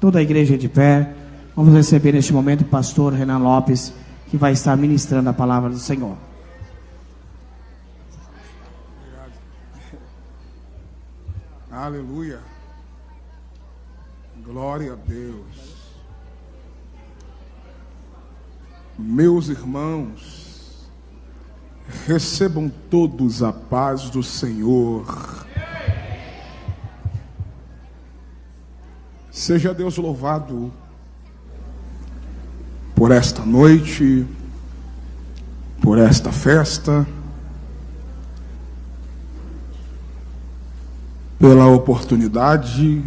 Toda a igreja de pé. Vamos receber neste momento o pastor Renan Lopes, que vai estar ministrando a palavra do Senhor. Aleluia. Glória a Deus. Meus irmãos, recebam todos a paz do Senhor. Seja Deus louvado por esta noite, por esta festa, pela oportunidade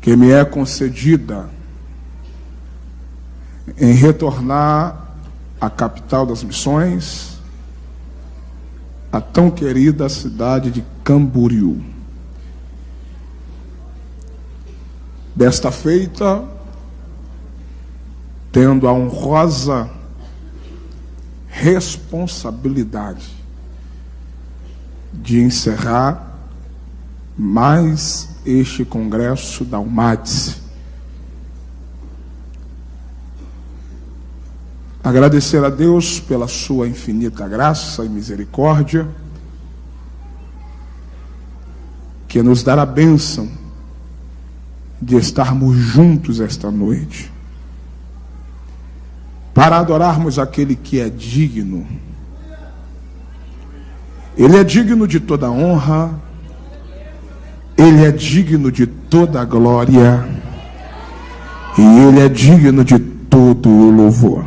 que me é concedida em retornar à capital das missões, a tão querida cidade de Camboriú. Desta feita, tendo a honrosa responsabilidade de encerrar mais este congresso da UMADS. Agradecer a Deus pela sua infinita graça e misericórdia, que nos dará bênção de estarmos juntos esta noite, para adorarmos aquele que é digno. Ele é digno de toda honra, ele é digno de toda glória, e ele é digno de todo o louvor.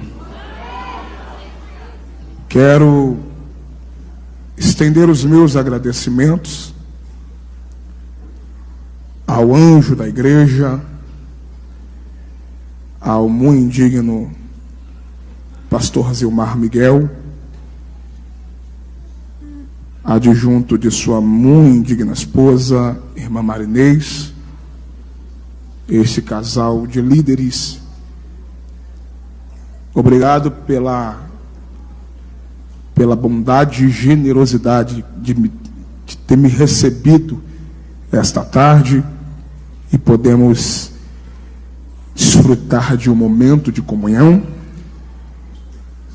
Quero estender os meus agradecimentos ao anjo da igreja, ao muito indigno pastor Zilmar Miguel, adjunto de sua muito indigna esposa, irmã Marinês, este casal de líderes. Obrigado pela, pela bondade e generosidade de, me, de ter me recebido esta tarde e podemos desfrutar de um momento de comunhão.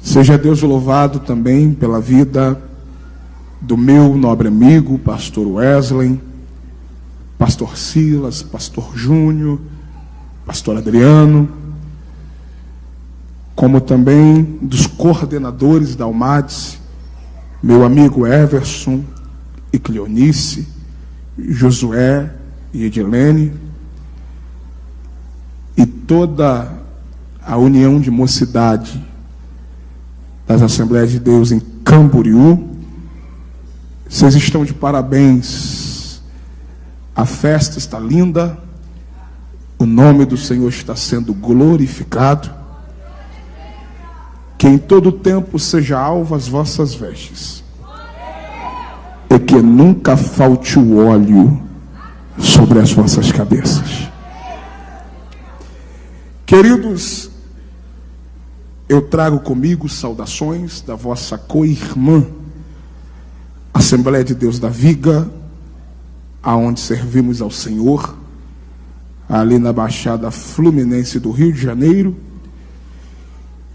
Seja Deus louvado também pela vida do meu nobre amigo, pastor Wesley, pastor Silas, pastor Júnior, pastor Adriano, como também dos coordenadores da Almades, meu amigo Everson e Cleonice, Josué e Edilene, e toda a união de mocidade das Assembleias de Deus em Camboriú. Vocês estão de parabéns. A festa está linda. O nome do Senhor está sendo glorificado. Que em todo tempo seja alva as vossas vestes. E que nunca falte o óleo sobre as vossas cabeças. Queridos, eu trago comigo saudações da vossa co-irmã, Assembleia de Deus da Viga, aonde servimos ao Senhor, ali na Baixada Fluminense do Rio de Janeiro.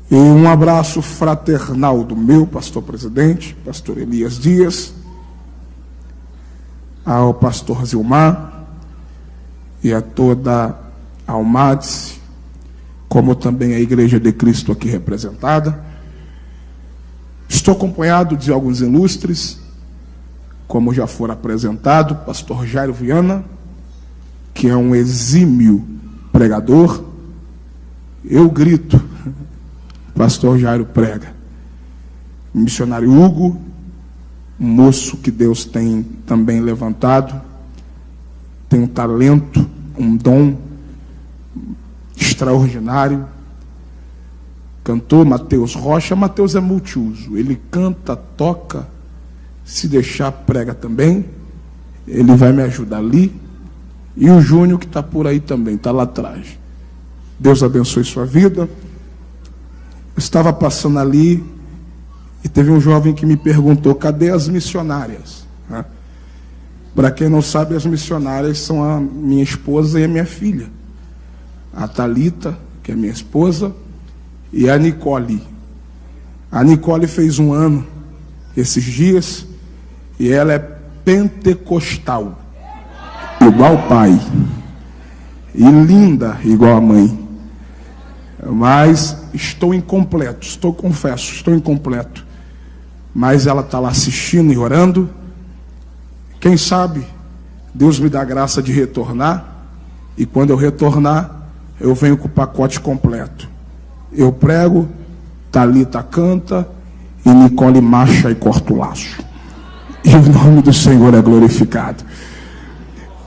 E um abraço fraternal do meu pastor presidente, pastor Elias Dias, ao pastor Zilmar e a toda a Almades como também a Igreja de Cristo aqui representada. Estou acompanhado de alguns ilustres, como já for apresentado, pastor Jairo Viana, que é um exímio pregador. Eu grito, pastor Jairo prega. Missionário Hugo, um moço que Deus tem também levantado, tem um talento, um dom extraordinário. Cantor Mateus Rocha. Mateus é multiuso. Ele canta, toca, se deixar, prega também. Ele vai me ajudar ali. E o Júnior que está por aí também, está lá atrás. Deus abençoe sua vida. Eu estava passando ali e teve um jovem que me perguntou: cadê as missionárias? Para quem não sabe, as missionárias são a minha esposa e a minha filha. A Talita, que é minha esposa, e a Nicole. A Nicole fez um ano esses dias e ela é pentecostal, igual o pai, e linda igual a mãe. Mas estou incompleto, estou confesso, estou incompleto. Mas ela está lá assistindo e orando. Quem sabe Deus me dá graça de retornar, e quando eu retornar, eu venho com o pacote completo. Eu prego, Talita canta e Nicole marcha e corta o laço. E o nome do Senhor é glorificado.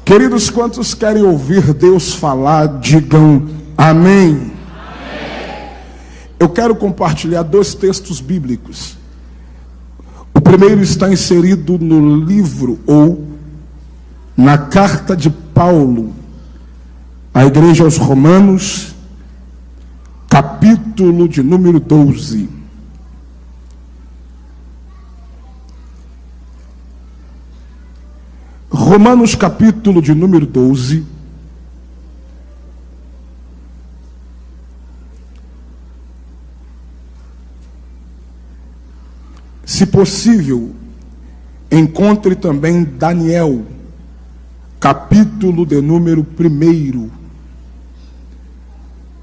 Queridos, quantos querem ouvir Deus falar, digam amém. amém. Eu quero compartilhar dois textos bíblicos. O primeiro está inserido no livro ou na carta de Paulo à igreja aos Romanos, capítulo de número 12. Romanos, capítulo de número 12. Se possível, encontre também Daniel, capítulo de número 1.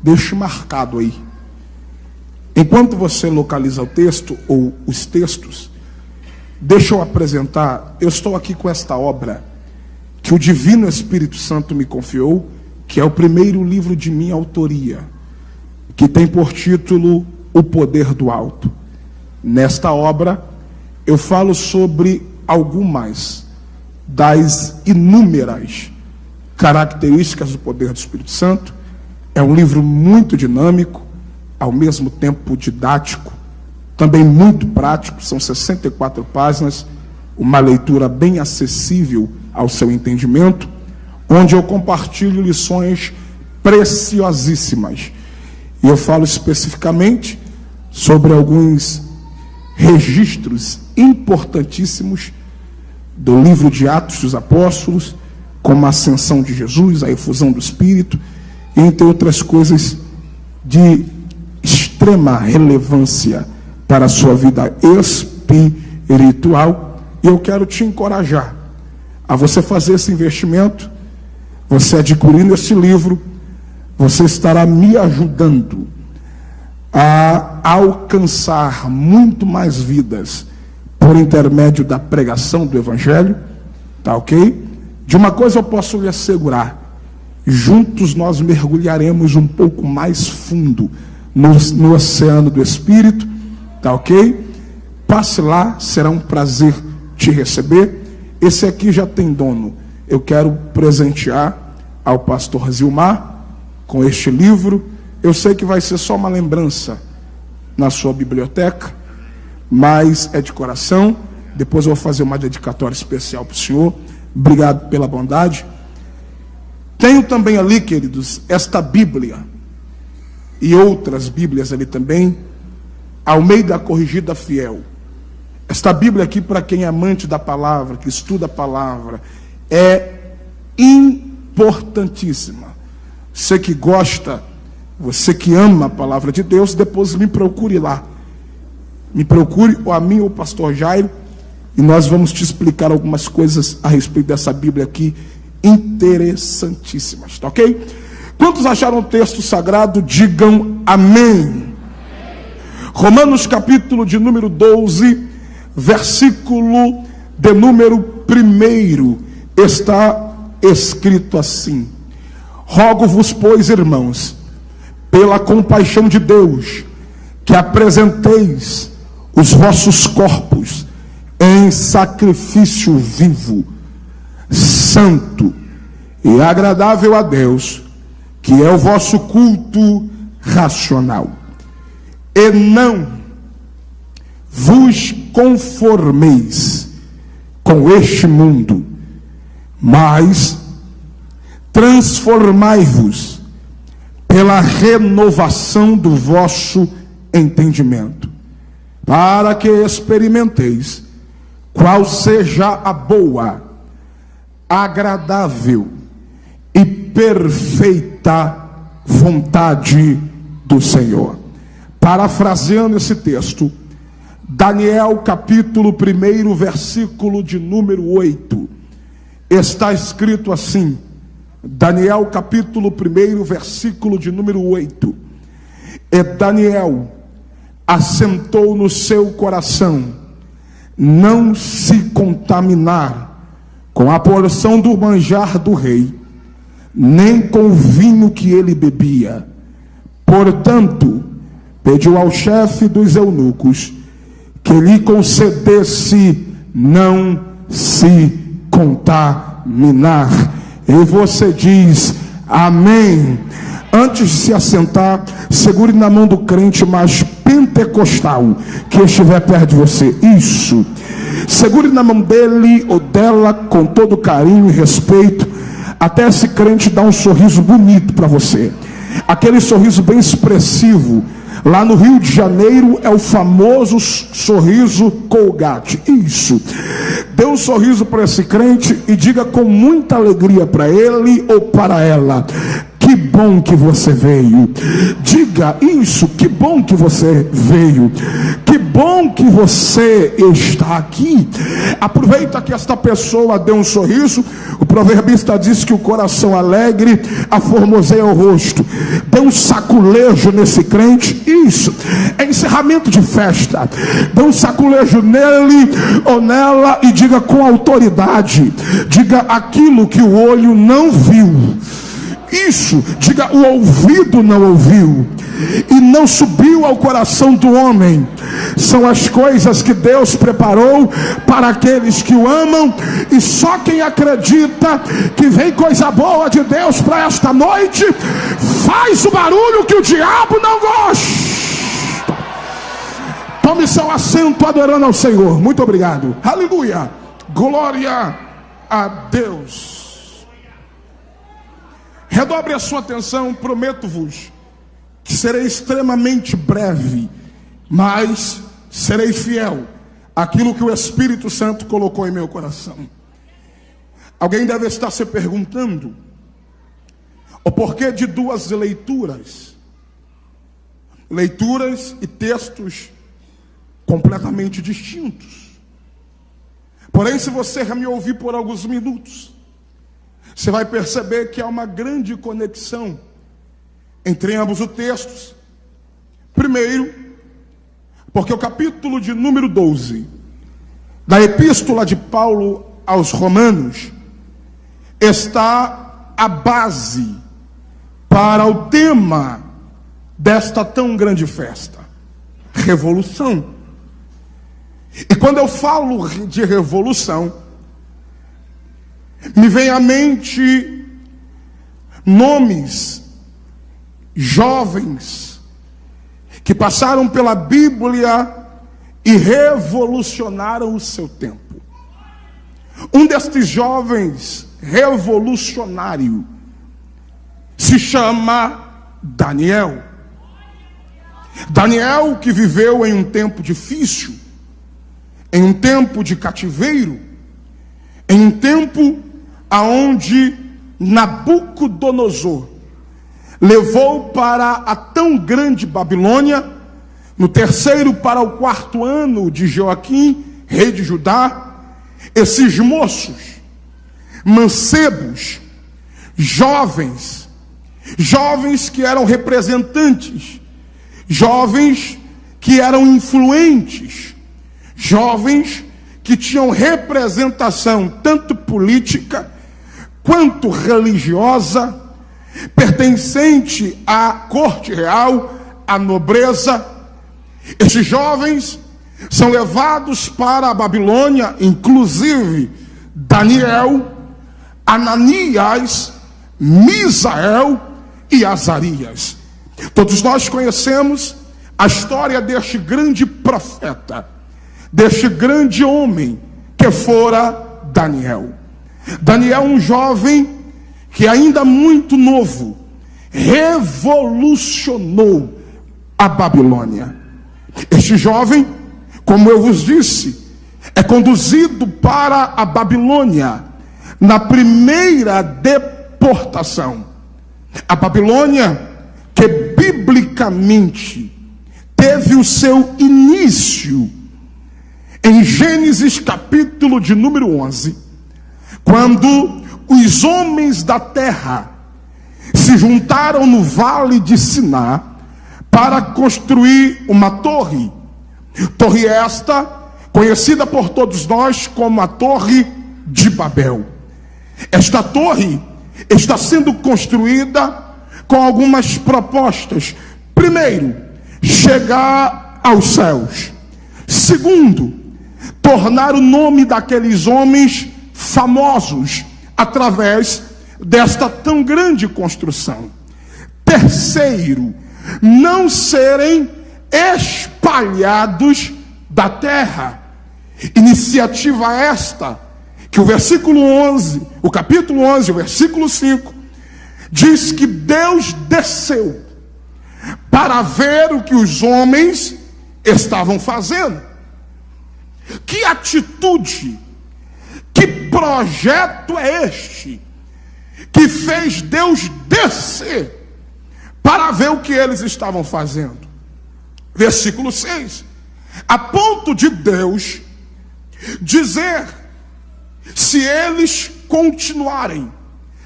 Deixe marcado aí. Enquanto você localiza o texto ou os textos, deixa eu apresentar. Eu estou aqui com esta obra que o Divino Espírito Santo me confiou, que é o primeiro livro de minha autoria, que tem por título O Poder do Alto. Nesta obra, eu falo sobre algumas das inúmeras características do poder do Espírito Santo é um livro muito dinâmico, ao mesmo tempo didático, também muito prático, são 64 páginas, uma leitura bem acessível ao seu entendimento, onde eu compartilho lições preciosíssimas. E eu falo especificamente sobre alguns registros importantíssimos do livro de Atos dos Apóstolos, como a ascensão de Jesus, a efusão do Espírito, entre outras coisas de extrema relevância para a sua vida espiritual. E eu quero te encorajar a você fazer esse investimento. Você adquirindo esse livro, você estará me ajudando a alcançar muito mais vidas por intermédio da pregação do Evangelho, tá ok? De uma coisa eu posso lhe assegurar: juntos nós mergulharemos um pouco mais fundo no, no oceano do Espírito, tá ok? Passe lá, será um prazer te receber. Esse aqui já tem dono. Eu quero presentear ao pastor Zilmar com este livro. Eu sei que vai ser só uma lembrança na sua biblioteca, mas é de coração. Depois eu vou fazer uma dedicatória especial para o senhor. Obrigado pela bondade. Tenho também ali, queridos, esta Bíblia e outras Bíblias ali também, ao meio da corrigida fiel. Esta Bíblia aqui, para quem é amante da palavra, que estuda a palavra, é importantíssima. Você que gosta, você que ama a palavra de Deus, depois me procure lá. Me procure, ou a mim ou o pastor Jairo, e nós vamos te explicar algumas coisas a respeito dessa Bíblia aqui interessantíssimas, tá ok? Quantos acharam o texto sagrado, digam amém. Romanos capítulo de número 12, versículo de número 1, está escrito assim: Rogo-vos, pois, irmãos, pela compaixão de Deus, que apresenteis os vossos corpos em sacrifício vivo, santo e agradável a Deus, que é o vosso culto racional. E não vos conformeis com este mundo, mas transformai-vos pela renovação do vosso entendimento, para que experimenteis qual seja a boa, agradável e perfeita vontade do Senhor. Parafraseando esse texto, Daniel capítulo 1, versículo de número 8, está escrito assim: Daniel capítulo 1, versículo de número 8. E Daniel assentou no seu coração não se contaminar com a porção do manjar do rei, nem com o vinho que ele bebia. Portanto, pediu ao chefe dos eunucos que lhe concedesse não se contaminar. E você diz: Amém. Antes de se assentar, segure na mão do crente mais pentecostal que estiver perto de você. Isso. Segure na mão dele ou dela com todo carinho e respeito, até esse crente dar um sorriso bonito para você. Aquele sorriso bem expressivo. Lá no Rio de Janeiro é o famoso sorriso Colgate. Isso. Dê um sorriso para esse crente e diga com muita alegria para ele ou para ela: que bom que você veio. Diga isso, que bom que você veio. Que bom que você está aqui. Aproveita que esta pessoa deu um sorriso. O proverbista diz que o coração alegre aformoseia o rosto. Dê um saculejo nesse crente. Isso. É encerramento de festa. Dê um saculejo nele ou nela e diga com autoridade. Diga aquilo que o olho não viu isso, diga, o ouvido não ouviu e não subiu ao coração do homem. São as coisas que Deus preparou para aqueles que o amam, e só quem acredita que vem coisa boa de Deus para esta noite, faz o barulho que o diabo não gosta. Tome seu assento adorando ao Senhor. Muito obrigado. Aleluia. Glória a Deus. Redobre a sua atenção, prometo-vos que serei extremamente breve, mas serei fiel àquilo que o Espírito Santo colocou em meu coração. Alguém deve estar se perguntando o porquê de duas leituras, leituras e textos completamente distintos. Porém, se você me ouvir por alguns minutos, você vai perceber que há uma grande conexão entre ambos os textos. Primeiro, porque o capítulo de número 12 da epístola de Paulo aos Romanos está a base para o tema desta tão grande festa: revolução. E quando eu falo de revolução, me vem à mente nomes jovens que passaram pela Bíblia e revolucionaram o seu tempo. Um destes jovens revolucionário se chama Daniel. Daniel que viveu em um tempo difícil, em um tempo de cativeiro, em um tempo aonde Nabucodonosor levou para a tão grande Babilônia, no terceiro para o quarto ano de Joaquim, rei de Judá, esses moços, mancebos, jovens, jovens que eram representantes, jovens que eram influentes, jovens que tinham representação tanto política quanto religiosa, pertencente à corte real, à nobreza. Estes jovens são levados para a Babilônia, inclusive Daniel, Ananias, Misael e Azarias. Todos nós conhecemos a história deste grande profeta, deste grande homem que fora Daniel. Daniel, um jovem que ainda muito novo, revolucionou a Babilônia. Este jovem, como eu vos disse, é conduzido para a Babilônia na primeira deportação. A Babilônia, que biblicamente teve o seu início em Gênesis capítulo de número 11, quando os homens da terra se juntaram no vale de Siná para construir uma torre. Torre esta conhecida por todos nós como a Torre de Babel. Esta torre está sendo construída com algumas propostas. Primeiro, chegar aos céus. Segundo, tornar o nome daqueles homens famosos através desta tão grande construção. Terceiro, não serem espalhados da terra. Iniciativa esta que o versículo 11, o capítulo 11, o versículo 5 diz que Deus desceu para ver o que os homens estavam fazendo. Que atitude, que projeto é este que fez Deus descer para ver o que eles estavam fazendo? Versículo 6. A ponto de Deus dizer: se eles continuarem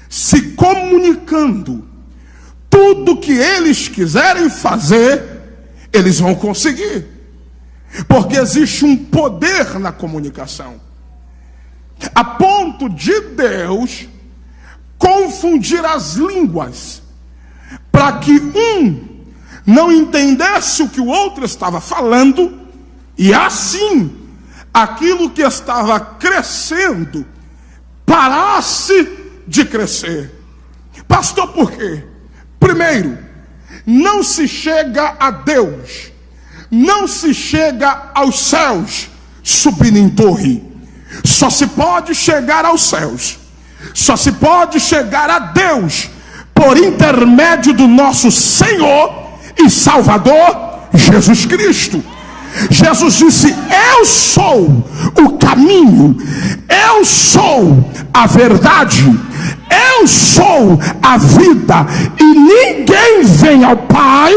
se comunicando, tudo que eles quiserem fazer, eles vão conseguir. Porque existe um poder na comunicação. A ponto de Deus confundir as línguas, para que um não entendesse o que o outro estava falando, e assim aquilo que estava crescendo parasse de crescer. Pastor, por quê? Primeiro, não se chega a Deus, não se chega aos céus subindo em torre. Só se pode chegar aos céus, só se pode chegar a Deus por intermédio do nosso Senhor e Salvador Jesus Cristo. Jesus disse: Eu sou o caminho, eu sou a verdade, eu sou a vida, e ninguém vem ao Pai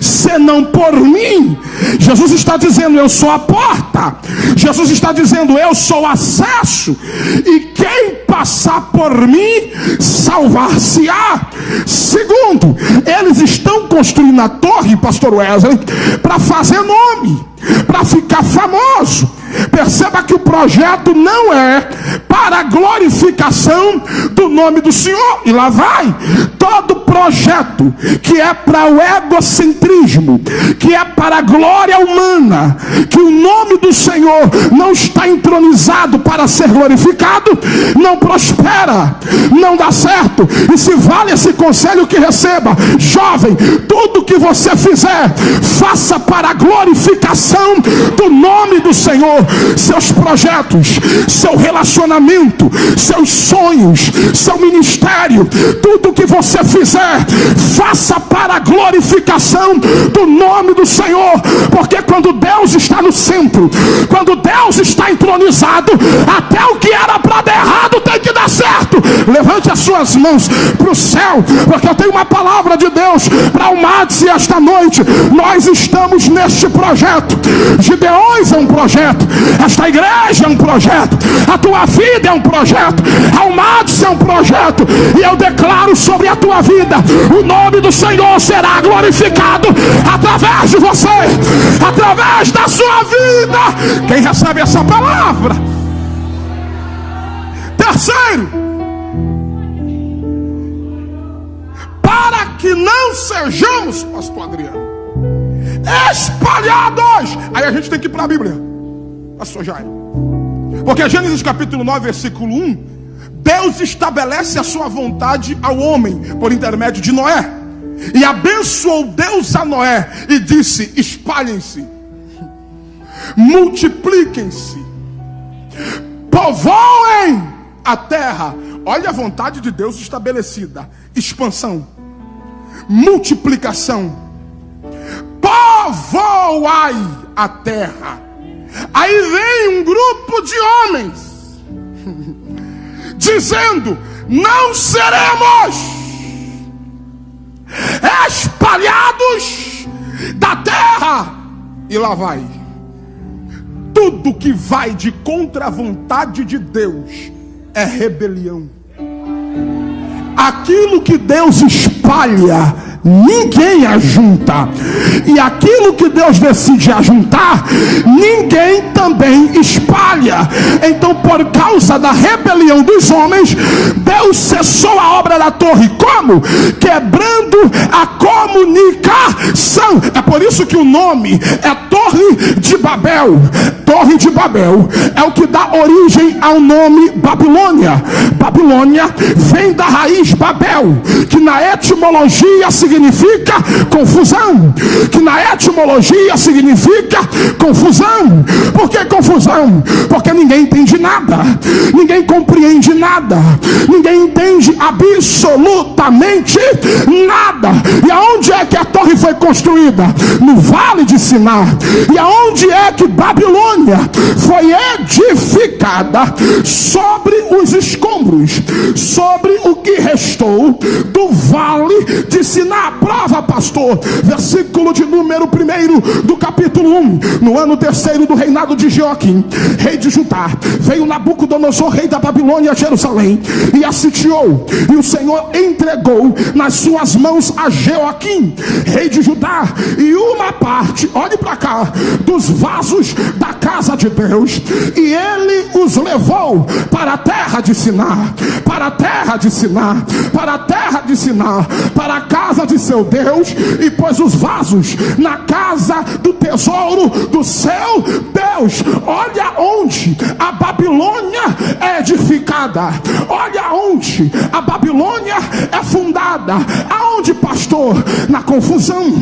senão por mim. Jesus está dizendo: Eu sou a porta. Jesus está dizendo: Eu sou o acesso. E quem passar por mim, salvar-se-á. Segundo, eles estão construindo a torre, Pastor Wesley, para fazer nome, para ficar famoso. Perceba que o projeto não é para a glorificação do nome do Senhor. E lá vai. Todo projeto que é para o egocentrismo, que é para a glória humana, que o nome do Senhor não está entronizado para ser glorificado, não prospera, não dá certo. E se vale esse conselho que receba, jovem, tudo que você fizer, faça para a glorificação do nome do Senhor. Seus projetos, seu relacionamento, seus sonhos, seu ministério, tudo que você fizer, faça para a glorificação do nome do Senhor, porque quando Deus está no centro, quando Deus está entronizado, até o que era para dar errado tem que dar certo. Levante as suas mãos para o céu, porque eu tenho uma palavra de Deus para o Mads esta noite. Nós estamos neste projeto. Gideões é um projeto, esta igreja é um projeto, a tua vida é um projeto, Almados é um projeto, e eu declaro sobre a tua vida: o nome do Senhor será glorificado através de você, através da sua vida. Quem recebe essa palavra? Terceiro, para que não sejamos, Pastor Adriano, espalhados. Aí a gente tem que ir para a Bíblia, Pastor Jairo. Porque Gênesis capítulo 9, versículo 1, Deus estabelece a sua vontade ao homem por intermédio de Noé. E abençoou Deus a Noé e disse: espalhem-se, multipliquem-se, povoem a terra. Olha a vontade de Deus estabelecida: expansão, multiplicação, povoai a terra. Aí vem um grupo de homens dizendo: Não seremos espalhados da terra. E lá vai. Tudo que vai de contra a vontade de Deus é rebelião. Aquilo que Deus espalha ninguém ajunta. E aquilo que Deus decide ajuntar, ninguém também espalha. Então, por causa da rebelião dos homens, Deus cessou a obra da torre. Como? Quebrando a comunicação. É por isso que o nome é Torre de Babel. Torre de Babel é o que dá origem ao nome Babilônia. Babilônia vem da raiz Babel, que na etimologia significa significa confusão, que na etimologia significa confusão. Por que confusão? Porque ninguém entende nada, ninguém compreende nada, ninguém entende absolutamente nada. E aonde é que a torre foi construída? No vale de Siná. E aonde é que Babilônia foi edificada? Sobre os escombros, sobre o que restou do vale de Siná prova, pastor. Versículo de número 1 do capítulo 1. No ano terceiro do reinado de Joaquim, rei de Judá, veio Nabucodonosor, rei da Babilônia, a Jerusalém, e a sitiou. E o Senhor entregou nas suas mãos a Joaquim, rei de Judá, e uma parte, olhe para cá, dos vasos da casa de Deus, e ele os levou para a terra de Siná, para a terra de Siná, para a terra de Siná, para a casa de seu Deus e pôs os vasos na casa do tesouro do seu Deus. Olha onde a Babilônia é edificada. Olha onde a Babilônia é fundada. Aonde, pastor? Na confusão.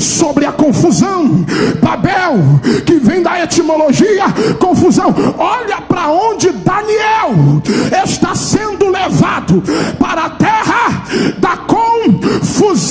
Sobre a confusão. Babel, que vem da etimologia confusão. Olha para onde Daniel está sendo levado para a terra da confusão,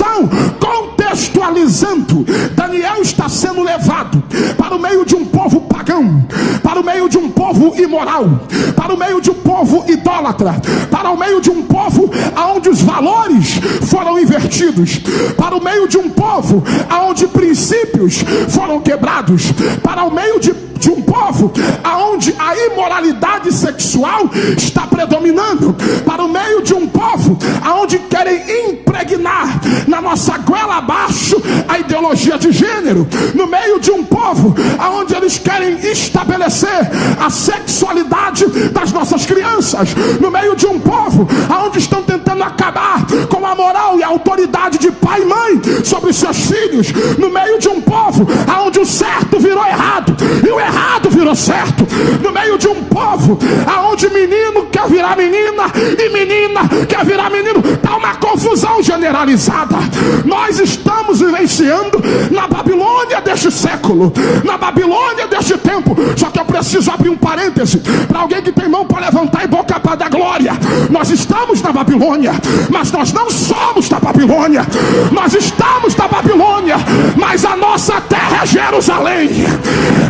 contextualizando. Daniel está sendo levado para o meio de um povo pagão, para o meio de um povo imoral, para o meio de um povo idólatra, para o meio de um povo onde os valores foram invertidos, para o meio de um povo onde princípios foram quebrados, para o meio de de um povo aonde a imoralidade sexual está predominando, para o meio de um povo aonde querem impregnar na nossa goela abaixo a ideologia de gênero, no meio de um povo aonde eles querem estabelecer a sexualidade das nossas crianças, no meio de um povo aonde estão tentando acabar com a moral e a autoridade de pai e mãe sobre seus filhos, no meio de um povo aonde o certo virou errado e o errado virou certo, no meio de um povo aonde menino quer virar menina e menina quer virar menino, está uma confusão generalizada. Nós estamos vivenciando na Babilônia deste século, na Babilônia deste tempo. Só que eu preciso abrir um parêntese para alguém que tem mão para levantar e boca para dar glória. Nós estamos na Babilônia, mas nós não somos da Babilônia. Nós estamos na Babilônia, mas a nossa terra é Jerusalém.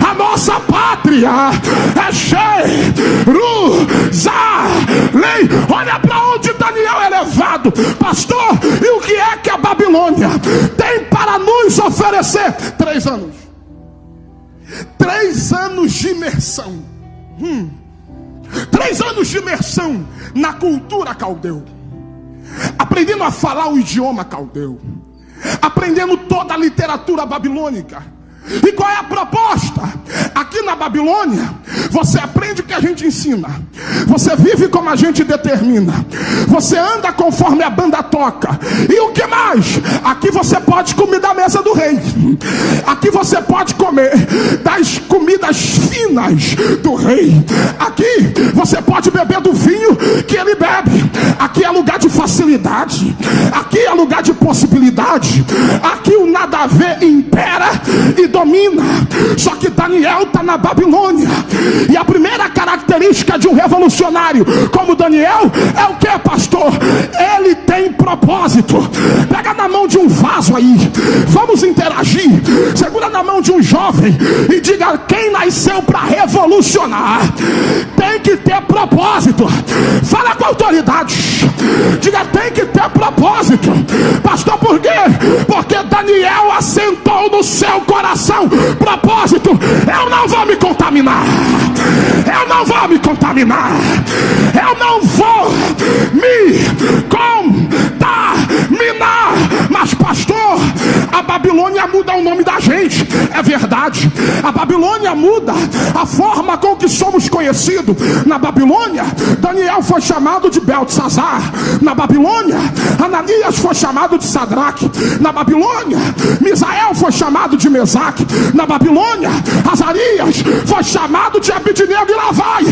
A nossa nossa pátria é Jerusalém. Olha para onde Daniel é levado, pastor. E o que é que a Babilônia tem para nos oferecer? Três anos. Três anos de imersão. Hum. Três anos de imersão na cultura caldeu. Aprendendo a falar o idioma caldeu. Aprendendo toda a literatura babilônica e qual é a proposta? Aqui na Babilônia, você aprende o que a gente ensina, você vive como a gente determina, você anda conforme a banda toca, e o que mais? Aqui você pode comer da mesa do rei, aqui você pode comer das comidas finas do rei, aqui você pode beber do vinho que ele bebe, aqui é lugar de facilidade, aqui é lugar de possibilidade, aqui o nada a ver impera e domina. Só que Daniel está na Babilônia, e a primeira característica de um revolucionário como Daniel é o que, pastor? Ele tem propósito. Pega na mão de um vaso aí, vamos interagir. Segura na mão de um jovem e diga: quem nasceu para revolucionar tem que ter propósito. Fala com autoridade. Diga: tem que ter propósito. Pastor, por quê? Porque Daniel assentou no seu coração propósito. Eu não vou me contaminar. Eu não vou me contaminar. Eu não vou me Babilônia muda o nome da gente. É verdade. A Babilônia muda a forma com que somos conhecidos. Na Babilônia, Daniel foi chamado de Beltzazar. Na Babilônia, Ananias foi chamado de Sadraque. Na Babilônia, Misael foi chamado de Mesaque. Na Babilônia, Azarias foi chamado de Abidnego e Lavai.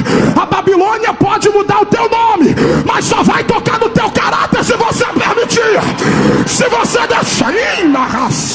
A Babilônia pode mudar o teu nome, mas só vai tocar no teu caráter se você permitir. Se você deixar ir na raça.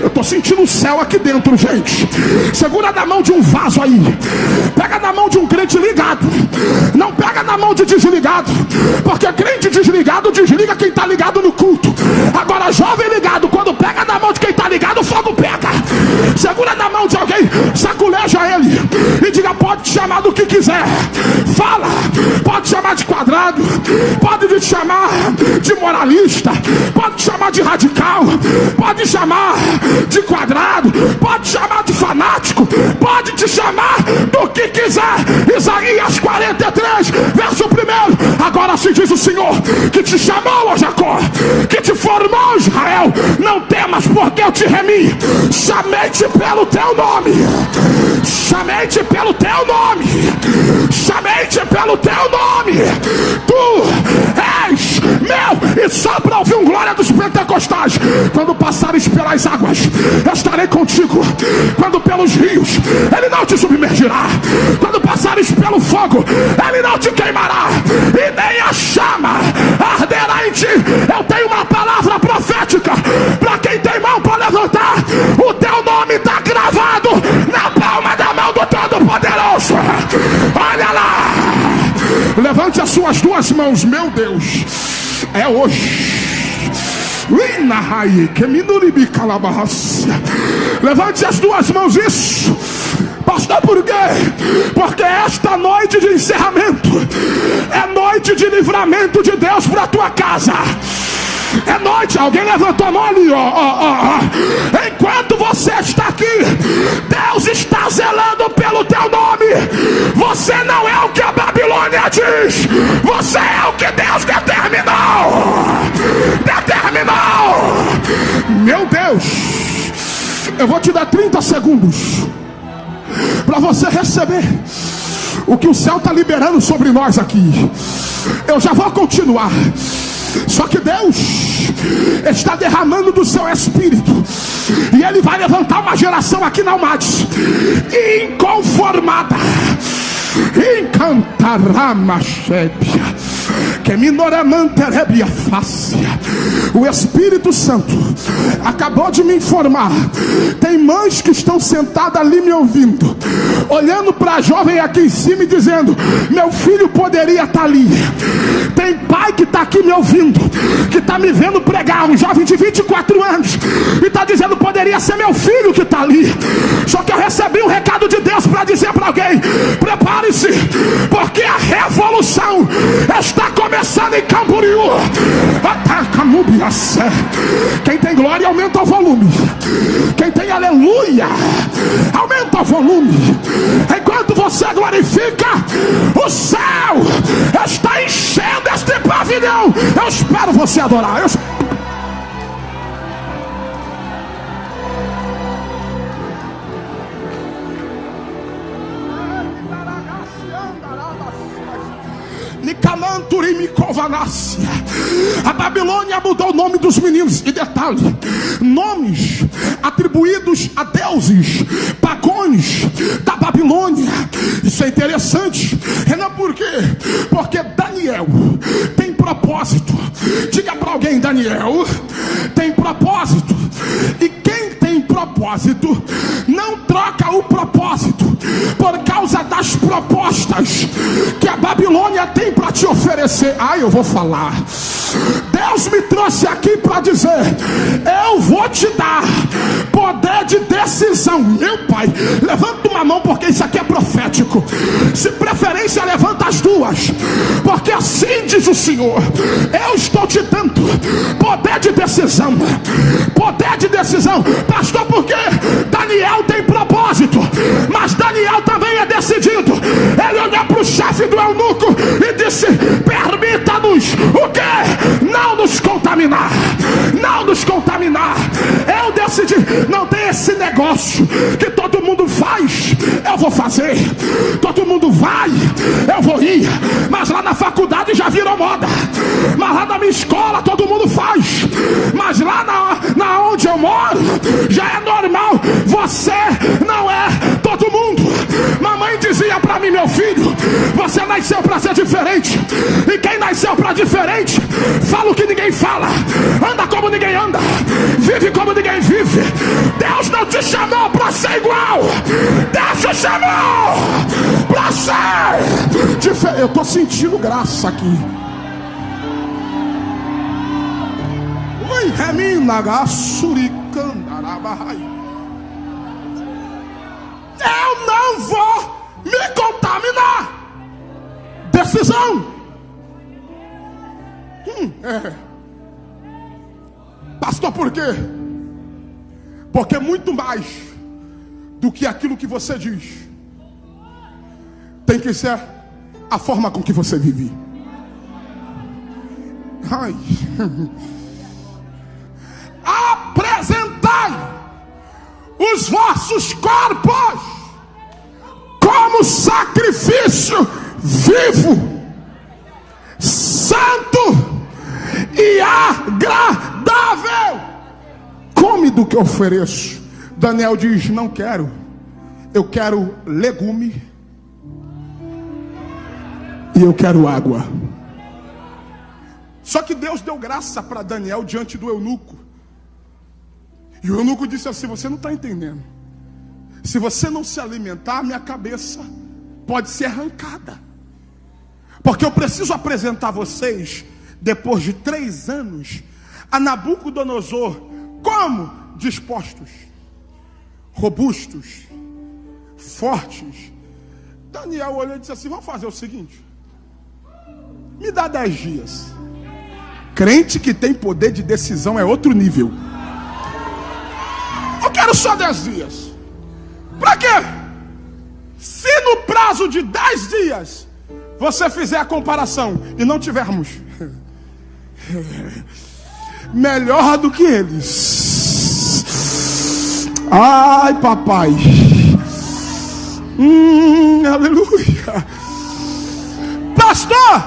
Eu estou sentindo o céu aqui dentro, gente. Segura na mão de um vaso aí. Pega na mão de um crente ligado. Não pega na mão de desligado. Porque crente desligado desliga quem está ligado no culto. Agora, jovem ligado, quando pega na mão de quem está ligado, o fogo pega. Segura na mão de alguém, saculeja ele e diga: pode chamar do que quiser. Fala, pode chamar de quadrado, pode te chamar de moralista, pode te chamar de radical, pode chamar de quadrado, pode chamar de fanático, pode te chamar do que quiser. Isaías 43, verso 1. Agora se diz o Senhor que te chamou, ó Jacó, que te formou, Israel. Não temas, porque eu te remi. Chamei-te pelo teu nome. Chamei-te pelo teu nome. Chamei-te pelo teu nome. Tu és meu. E só para ouvir um glória dos pentecostais. Quando passares pelas águas, eu estarei contigo. Quando pelos rios, ele não te submergirá. Quando passares pelo fogo, ele não te queimará. E nem a chama arderá em ti. Eu tenho uma palavra profética para quem tem mão para levantar. O teu nome está gravado na palma da mão do Todo-Poderoso. Olha lá. Levante as suas duas mãos, meu Deus. É hoje. Levante as duas mãos, isso. Pastor, por quê? Porque esta noite de encerramento é noite de livramento de Deus para a tua casa. É noite, alguém levantou a mão ali, ó, ó, ó. Enquanto você está aqui, Deus está zelando pelo teu nome. Você não é o que a Babilônia diz, você é o que Deus determinou. Determinou. Meu Deus, eu vou te dar 30 segundos para você receber o que o céu está liberando sobre nós aqui. Eu já vou continuar. Só que Deus está derramando do seu espírito. E Ele vai levantar uma geração aqui na Almates inconformada. Encantará machébia. O Espírito Santo acabou de me informar. Tem mães que estão sentadas ali me ouvindo, olhando para a jovem aqui em cima e dizendo: Meu filho poderia estar ali. Tem pai que está aqui me ouvindo, que está me vendo pregar, um jovem de 24 anos, e está dizendo: Poderia ser meu filho que está ali. Só que eu recebi um recado de Deus para dizer para alguém: Prepare-se, porque a revolução está começando em Camboriú. Ataca Nubiacé. Quem tem glória, aumenta o volume. Quem tem aleluia, aumenta o volume. Enquanto você glorifica, o céu está enchendo este pavilhão. Eu espero você adorar. Eu... Covanácia. A Babilônia mudou o nome dos meninos. E detalhe: nomes atribuídos a deuses pagões da Babilônia. Isso é interessante. Renan, por quê? Porque Daniel tem propósito. Diga para alguém, Daniel tem propósito. E quem tem propósito não troca o propósito por causa das propostas que a Babilônia tem para te oferecer. Ai, eu vou falar. Deus me trouxe aqui para dizer: eu vou te dar poder de decisão. Meu pai, levanta uma mão porque isso aqui é profético. Se preferência, levanta as duas, porque assim diz o Senhor: eu estou te dando poder de decisão. Poder de decisão, pastor, porque Daniel tem propósito, mas Daniel também é decidido. Ele olhou para o chefe do eunuco e disse: Permita-nos o que? Não nos contaminar, não nos contaminar. Eu decidi, não tem esse negócio que todo mundo faz, eu vou fazer. Todo mundo vai, eu vou ir. Mas lá na faculdade já virou moda. Mas lá na minha escola todo mundo faz. Mas lá na, na onde eu moro já é normal. Você não é todo mundo. Mamãe dizia para mim, meu filho, você nasceu para ser diferente. E quem nasceu para diferente, fala o que ninguém fala, anda como ninguém anda, vive como ninguém vive. Deus não te chamou para ser igual. Deus te chamou para ser diferente. Eu estou sentindo graça aqui. Remina. Eu não vou me contaminar. Decisão. Hum, é. Pastor, por quê? Porque muito mais do que aquilo que você diz, tem que ser a forma com que você vive. Ai. Apresentai os vossos corpos como sacrifício vivo, santo e agradável. Come do que ofereço. Daniel diz: Não quero, eu quero legume e eu quero água. Só que Deus deu graça para Daniel diante do eunuco. E o eunuco disse assim: Você não está entendendo. Se você não se alimentar, minha cabeça pode ser arrancada. Porque eu preciso apresentar vocês, depois de três anos, a Nabucodonosor, como dispostos, robustos, fortes. Daniel olhou e disse assim: Vamos fazer o seguinte, me dá dez dias. Crente que tem poder de decisão é outro nível. Eu quero só dez dias. Para quê? Se no prazo de dez dias você fizer a comparação e não tivermos melhor do que eles. Ai, papai. Hum, aleluia. Pastor,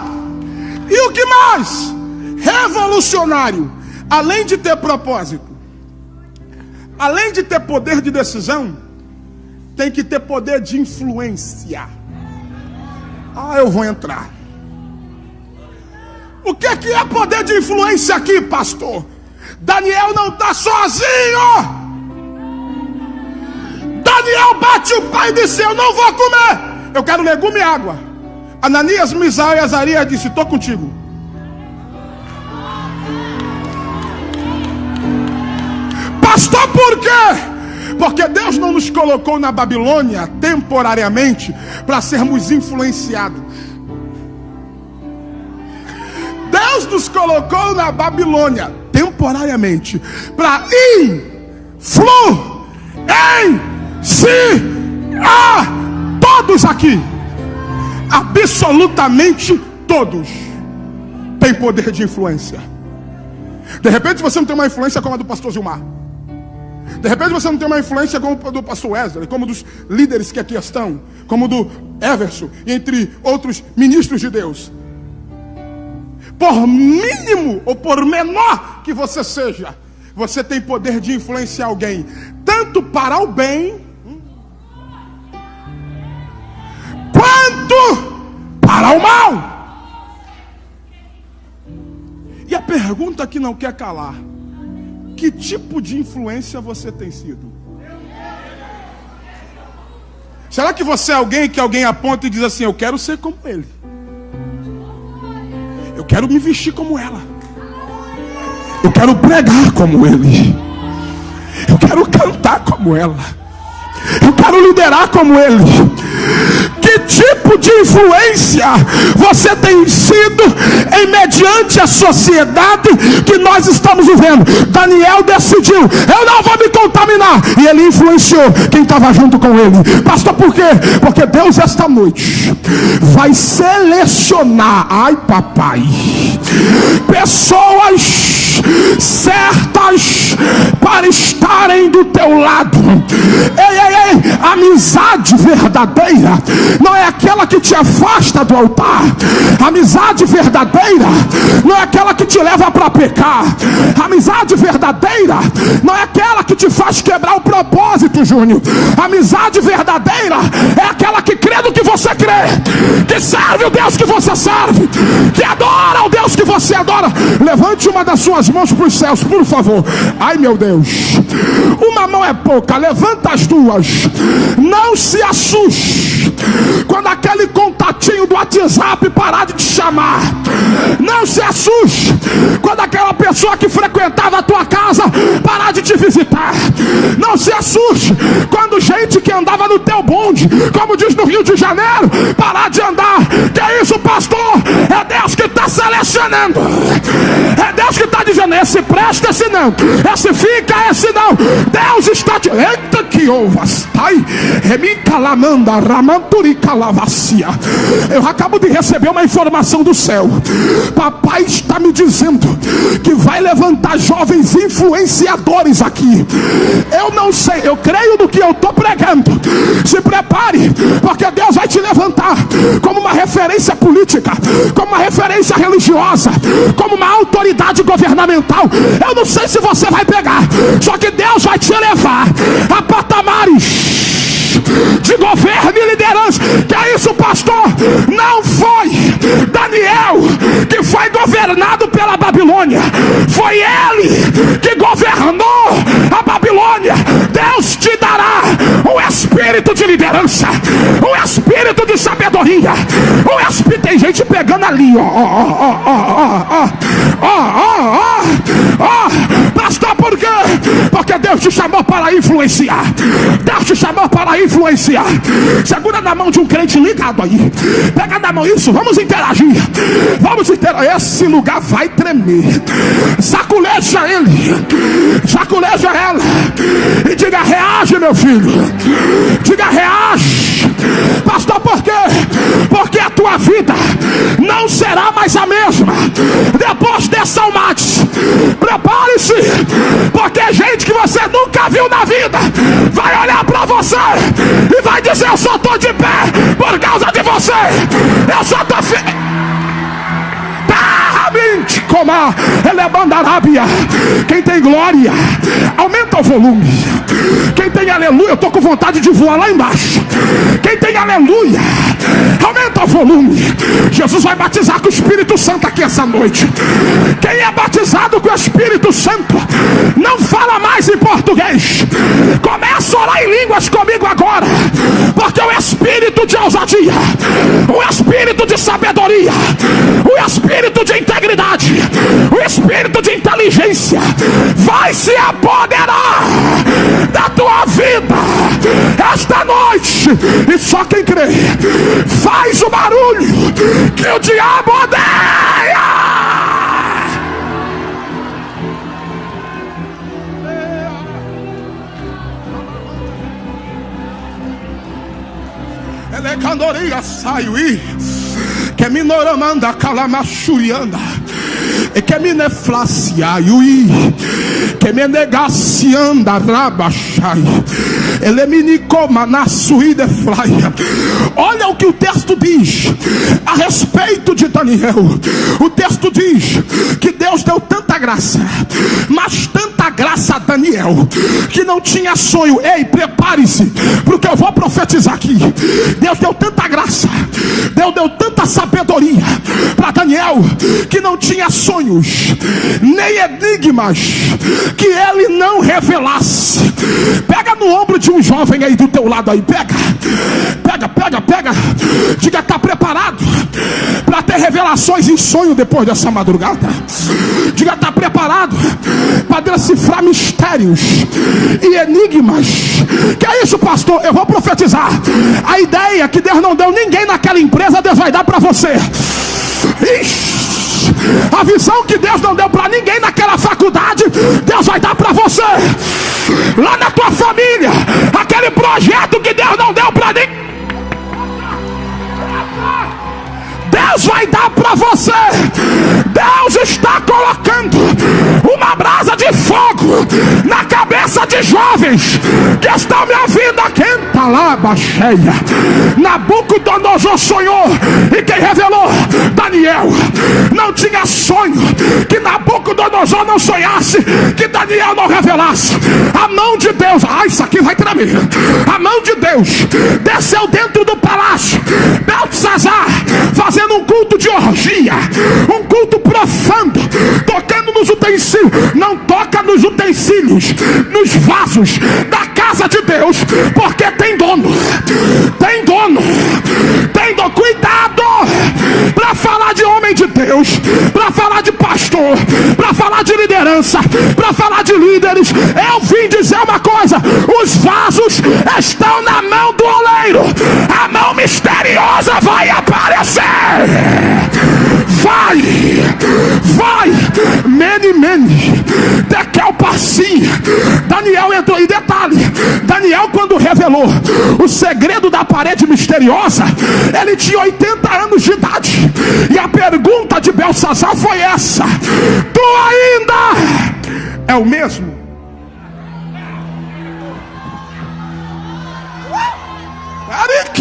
e o que mais? Revolucionário, além de ter propósito, além de ter poder de decisão, tem que ter poder de influência. Ah, eu vou entrar. O que é, que é poder de influência aqui, pastor? Daniel não está sozinho. Daniel bate o pai e disse: Eu não vou comer, eu quero legume e água. Ananias, Misael e Azarias disse: Estou contigo. Pastor, por quê? Porque Deus não nos colocou na Babilônia temporariamente para sermos influenciados. Deus nos colocou na Babilônia temporariamente para influenciar todos aqui. Absolutamente todos têm poder de influência. De repente você não tem uma influência como a do pastor Gilmar. De repente você não tem uma influência como do pastor Wesley, como dos líderes que aqui estão, como do Everson, entre outros ministros de Deus. por mínimo ou por menor que você seja, você tem poder de influenciar alguém, tanto para o bem, quanto para o mal. E a pergunta que não quer calar: que tipo de influência você tem sido? Será que você é alguém que alguém aponta e diz assim: Eu quero ser como ele? Eu quero me vestir como ela. Eu quero pregar como ele. Eu quero cantar como ela. Eu quero liderar como ele. Que tipo de influência você tem sido em mediante a sociedade que nós estamos vivendo? Daniel decidiu: eu não vou me contaminar. E ele influenciou quem estava junto com ele. Pastor, por quê? Porque Deus esta noite vai selecionar, ai papai, pessoas certas para estarem do teu lado. Ei, ei, ei, amizade verdadeira não é aquela que te afasta do altar. Amizade verdadeira não é aquela que te leva para pecar. Amizade verdadeira não é aquela que te faz quebrar o propósito, Júnior. Amizade verdadeira é aquela que crê no que você crê, que serve o Deus que você serve, que adora o Deus que você adora. Levante uma das suas mãos para os céus, por favor. Ai meu Deus, uma mão é pouca, levanta as duas. Não se assuste quando aquele contatinho do WhatsApp parar de te chamar. Não se assuste quando aquela pessoa que frequentava a tua casa parar de te visitar. Não se assuste quando gente que andava no teu bonde, como diz no Rio de Janeiro, parar de andar. Que é isso, pastor? É Deus que está selecionando. É Deus que está dizendo: esse presta, esse não. Esse fica, esse não. Deus está te. Eita que ouvas. Ai, remica lamanda, ramanturica lavacia. Eu acabo de receber uma informação do céu. Papai está me dizendo que vai levantar jovens influenciadores aqui. Eu não sei, eu creio no que eu estou pregando. Se prepare, porque Deus vai te levantar como uma referência política, como uma referência religiosa, como uma autoridade Eu não sei se você vai pegar, só que Deus vai te levar a patamares de governo e liderança. Que é isso, pastor? Não foi Daniel que foi governado pela Babilônia, foi ele que governou a Babilônia. Deus te dará um espírito de liderança, um espírito de sabedoria, um espírito. Tem gente pegando ali, ó, ó, ó, ó, ó, ó, ó, ó, pastor, por quê? Porque Deus te chamou para influenciar, Deus te chamou para influenciar. Segura na mão de um crente ligado aí. Pega na mão isso, vamos interagir. Vamos interagir. Esse lugar vai tremer. Saculeja ele. Saculeja ela. E diga: reage, meu filho. Diga: reage. Pastor, por quê? Porque a tua vida não será mais a mesma depois dessa almate. Prepare-se, porque gente que você nunca viu na vida vai olhar para você e vai dizer: Eu só estou de pé por causa de você. Eu só estou. Fi... Comar, ela é bandarábia. Quem tem glória, aumenta o volume. Quem tem aleluia, eu estou com vontade de voar lá embaixo. Quem tem aleluia, aumenta o volume. Jesus vai batizar com o Espírito Santo aqui essa noite. Quem é batizado com o Espírito Santo, não fala mais em português. Começa a orar em línguas comigo agora. Porque o espírito de ousadia, o espírito de sabedoria, o espírito de integridade, o espírito de inteligência vai se apoderar da tua vida esta noite. E só quem crê faz o barulho que o diabo odeia. Ele candoria saiu que minoramanda calamachurianda que mineflacia yui que me negasse anda rabachai. Ele me de flaia. Olha o que o texto diz a respeito de Daniel. O texto diz que Deus deu tanta graça, mas tanta graça a Daniel, que não tinha sonho. Ei, prepare-se, porque eu vou profetizar aqui. Deus deu tanta graça, Deus deu tanta sabedoria para Daniel, que não tinha sonhos, nem enigmas, que ele não revelasse. Pega no ombro de um jovem aí do teu lado aí, pega, pega, pega, pega. Diga, está preparado para ter revelações em sonho depois dessa madrugada. Diga, está preparado para decifrar mistérios e enigmas. Que é isso, pastor? Eu vou profetizar. A ideia que Deus não deu ninguém naquela empresa, Deus vai dar para você. A visão que Deus não deu para ninguém naquela faculdade, Deus vai dar para você. Lá na tua família, aquele projeto que Deus não deu para ninguém. Deus vai dar para você. Deus está colocando uma brasa de fogo na cabeça de jovens que estão me ouvindo aqui. Talaba cheia. Nabucodonosor sonhou e quem revelou? Daniel. Não tinha sonho que Nabucodonosor não sonhasse, que Daniel não revelasse. A mão de Deus, ah, isso aqui vai tremer. A mão de Deus desceu dentro do palácio. Belsazar fazendo um culto de orgia, um culto profano, tocando nos utensílios. Não toca nos utensílios, nos vasos da casa de Deus, porque tem dono, tem dono, tem dono. Cuidado para falar de homem de Deus, para falar de pastor, para falar de liderança, para falar de líderes. Eu vim dizer uma coisa: os vasos estão na mão do oleiro, a mão misteriosa vai aparecer. Vai, vai, mene, mene, tekel passim. Daniel entrou em detalhe. Daniel, quando revelou o segredo da parede misteriosa, ele tinha 80 anos de idade. E a pergunta de Belsazar foi essa: Tu ainda é o mesmo?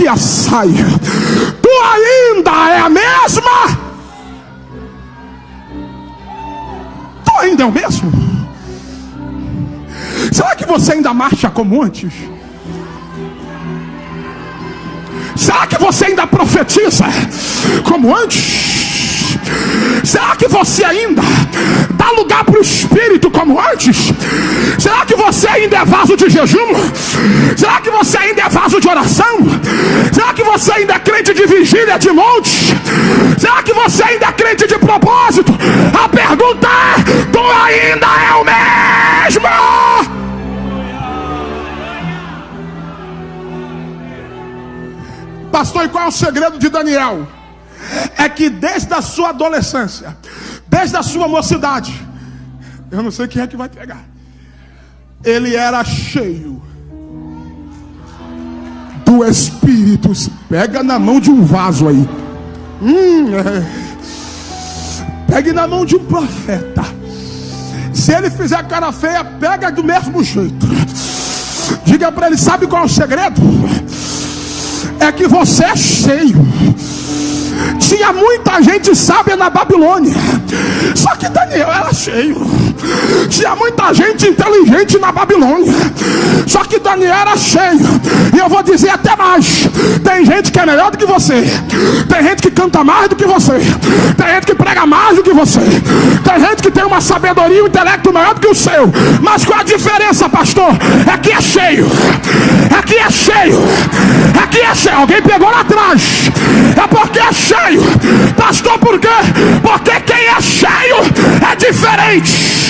Que a saia. Tu ainda é a mesma? Tu ainda é o mesmo? Será que você ainda marcha como antes? Será que você ainda profetiza como antes? Será que você ainda dá lugar para o Espírito como antes? Será que você ainda é vaso de jejum? Será que você ainda é vaso de oração? Será que você ainda é crente de vigília de monte? Será que você ainda é crente de propósito? A pergunta é: tu ainda é o mesmo? Pastor, e qual é o segredo de Daniel? É que desde a sua adolescência, desde a sua mocidade, eu não sei quem é que vai pegar, ele era cheio do Espírito. Pega na mão de um vaso aí. Hum, é. Pegue na mão de um profeta. Se ele fizer cara feia, pega do mesmo jeito. Diga para ele: sabe qual é o segredo? É que você é cheio tinha muita gente sábia na Babilônia. Só que Daniel era cheio. Tinha muita gente inteligente na Babilônia. Só que Daniel era cheio. E eu vou dizer até mais: tem gente que é melhor do que você. Tem gente que canta mais do que você. Tem gente que prega mais do que você. Tem gente que tem uma sabedoria e um intelecto maior do que o seu. Mas qual a diferença, pastor? É que é cheio. É que é cheio. É que é cheio. Alguém pegou lá atrás. É porque é cheio. Pastor, por quê? Porque quem é cheio é diferente.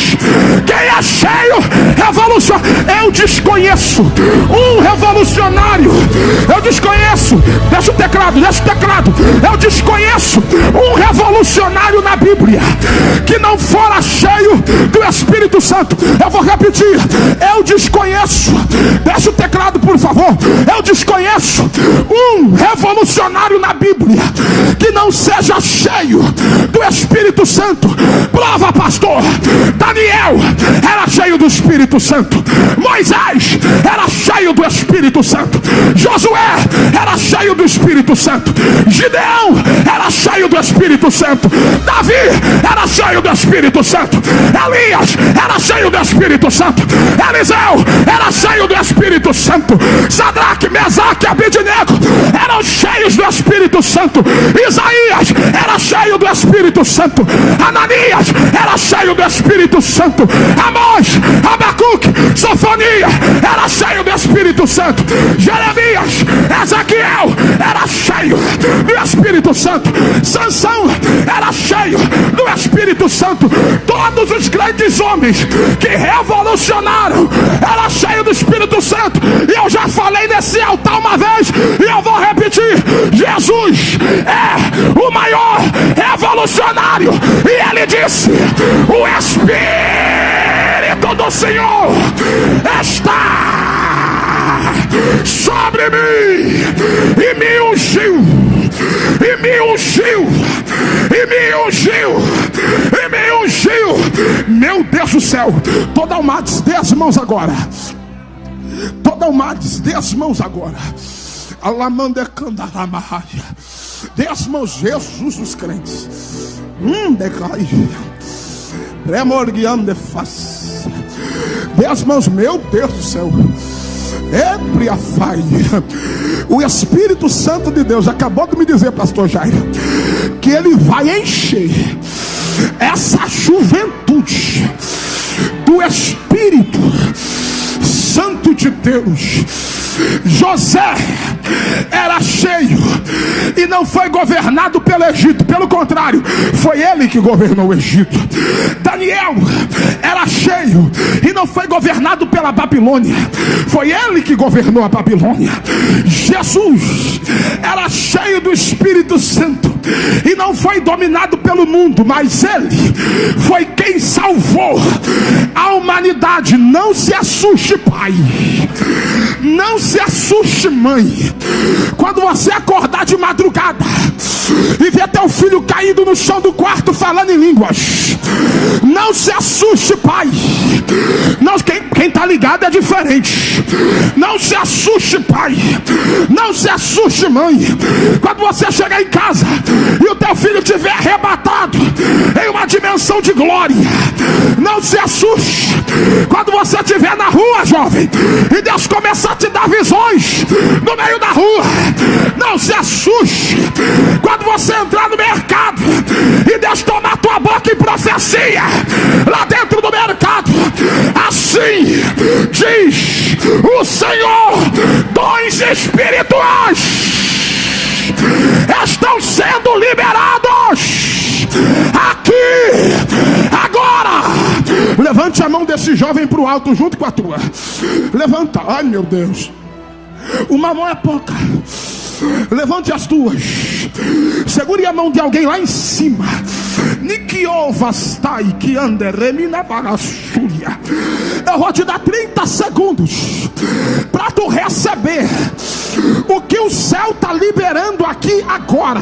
Quem é cheio, revolucionário. Eu desconheço um revolucionário. Eu desconheço. Deixa o teclado, deixa o teclado. Eu desconheço um revolucionário na Bíblia que não fora cheio do Espírito Santo. Eu vou repetir. Eu desconheço. Deixa o teclado, por favor. Eu desconheço um revolucionário na Bíblia que não seja cheio do Espírito Santo. Prova, pastor. Daniel do Espírito Santo. Moisés era cheio do Espírito Santo. Josué era cheio do Espírito Santo. Gideão era cheio do Espírito Santo. Davi era cheio do Espírito Santo. Elias era cheio do Espírito Santo. Eliseu era cheio do Espírito Santo. Sadraque, Mesaque e Abednego eram cheios do Espírito Santo. Isaías era cheio do Espírito Santo. Ananias era cheio do Espírito Santo. Amós, Abacuque, Sofonia era cheio do Espírito Santo. Jeremias, Ezequiel era cheio do Espírito Santo. Sansão era cheio do Espírito Santo. Todos os grandes homens que revolucionaram era cheio do Espírito Santo. E eu já falei nesse altar uma vez e eu vou repetir: Jesus é o maior revolucionário. E disse: O Espírito do Senhor está sobre mim e me ungiu, e me ungiu, e me ungiu, e me ungiu. Meu Deus do céu, toda alma, dê as mãos agora. Toda alma, dê as mãos agora. Alamanda candaramaia. Dê as mãos, Jesus dos crentes. Hum, decai. Premorgiam de face. Dê as mãos, meu Deus do céu. Ebriafai. O Espírito Santo de Deus acabou de me dizer, pastor Jairo, que ele vai encher essa juventude do Espírito Santo de Deus José era cheio e não foi governado pelo Egito, pelo contrário, foi ele que governou o Egito. Daniel era cheio e não foi governado pela Babilônia, foi ele que governou a Babilônia. Jesus era cheio do Espírito Santo e não foi dominado pelo mundo, mas ele foi quem salvou a humanidade. Não se assuste, pai. Ay. Não se assuste, mãe. Quando você acordar de madrugada e ver teu filho caído no chão do quarto falando em línguas, não se assuste, pai. Não, quem, quem tá ligado é diferente. Não se assuste, pai. Não se assuste, mãe. Quando você chegar em casa e o teu filho tiver arrebatado em uma dimensão de glória, não se assuste. Quando você estiver na rua, jovem, e Deus começar te dar visões no meio da rua, não se assuste. Quando você entrar no mercado e Deus tomar tua boca em profecia lá dentro do mercado, assim diz o Senhor: dons espirituais estão sendo liberados aqui, agora. Levante a mão desse jovem para o alto, junto com a tua. Levanta, ai meu Deus. Uma mão é pouca. Levante as duas. Segure a mão de alguém lá em cima. Eu vou te dar 30 segundos para tu receber o que o céu está liberando aqui agora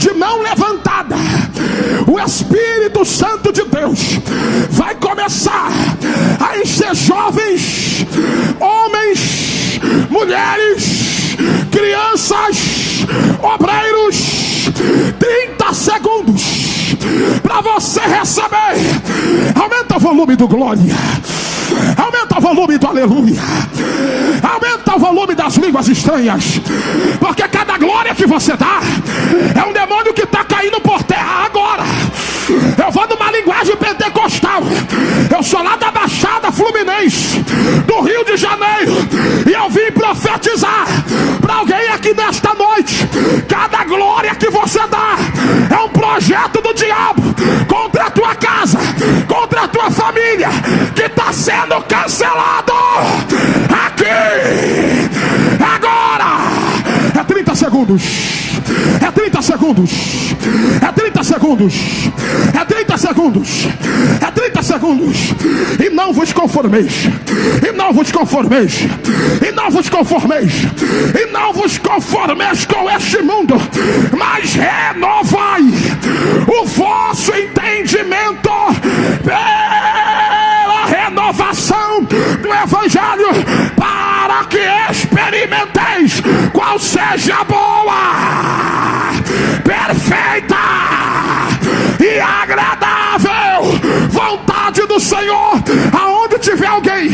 de mão levantada, o Espírito Santo de Deus vai começar a encher jovens, homens, mulheres, crianças, obreiros. 30 segundos para você receber. Aumenta o volume do glória. Aumenta o volume do aleluia. Aumenta o volume das línguas estranhas. Porque cada glória que você dá é um demônio que está caindo por terra agora. Eu vou numa linguagem pentecostal. Eu sou lá da Baixada Fluminense, do Rio de Janeiro. E eu vim profetizar para alguém aqui nesta noite. Cada glória que você dá é um projeto do diabo contra a tua casa, contra a tua família, que está sendo cancelado aqui, 30 segundos. É 30 segundos. É 30 segundos. É 30 segundos. É 30 segundos. E não vos conformeis. E não vos conformeis. E não vos conformeis. E não vos conformeis com este mundo. Mas renovai o vosso entendimento renovação do Evangelho, para que experimenteis qual seja boa, perfeita e agradável vontade do Senhor. Aonde tiver alguém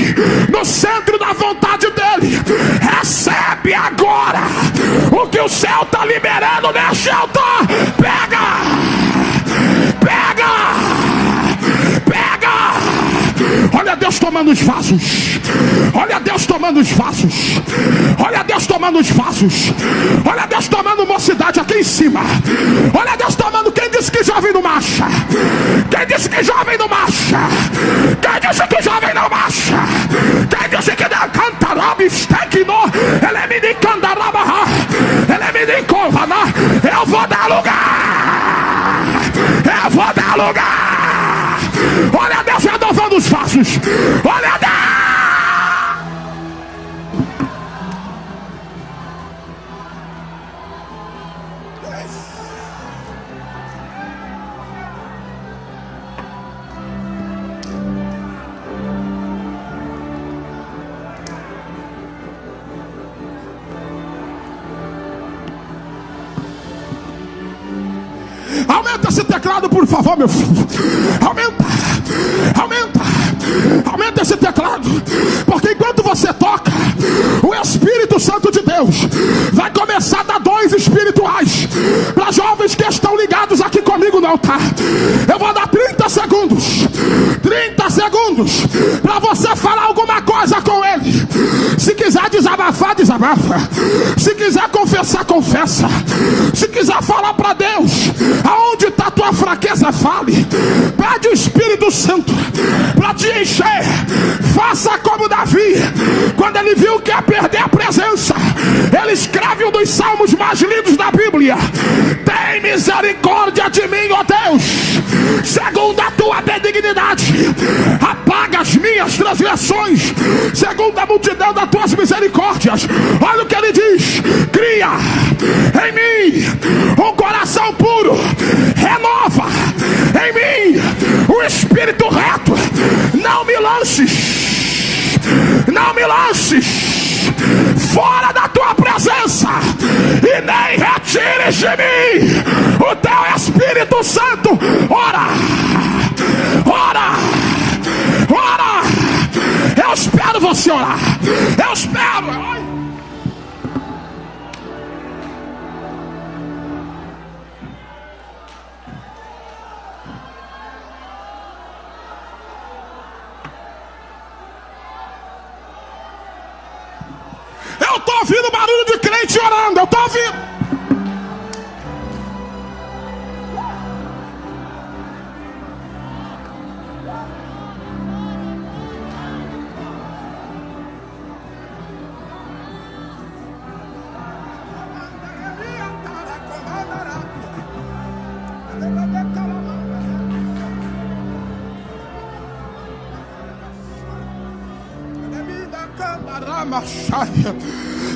no centro da vontade dele, recebe agora o que o céu está liberando neste altar. Pega! Pega! Olha Deus tomando os vasos. Olha Deus tomando os vasos. Olha Deus tomando os vasos. Olha Deus tomando mocidade aqui em cima. Olha Deus tomando. Quem disse que jovem não marcha? Quem disse que jovem não marcha? Quem disse que jovem não marcha? Quem disse que não canta no? Ele é me candaraba. Ele é me covana. Eu vou dar lugar. Eu vou dar lugar. Olha Deus renovando os passos. Olha Deus. Aumenta esse teclado, por favor, meu filho. Aumenta esse teclado. Porque enquanto você toca, Espírito de Deus vai começar a dar dons espirituais para jovens que estão ligados aqui comigo no altar. Eu vou dar 30 segundos. 30 segundos para você falar alguma coisa com ele. Se quiser desabafar, desabafa. Se quiser confessar, confessa. Se quiser falar para Deus, aonde está tua fraqueza, fale. Pede o Espírito Santo para te encher. Faça como Davi, quando ele viu que ia perder a presença, ele escreve um dos salmos mais lindos da Bíblia: Tem misericórdia de mim, ó Deus, segundo a tua benignidade, apaga as minhas transgressões, segundo a multidão das tuas misericórdias. Olha o que ele diz: Cria em mim um coração puro, renova em mim o espírito reto. Não me lances, não me lances fora da tua presença e nem retires de mim o teu Espírito Santo. Ora, ora, ora. Eu espero você orar. Eu espero. Eu estou ouvindo barulho de crente orando. Eu estou ouvindo.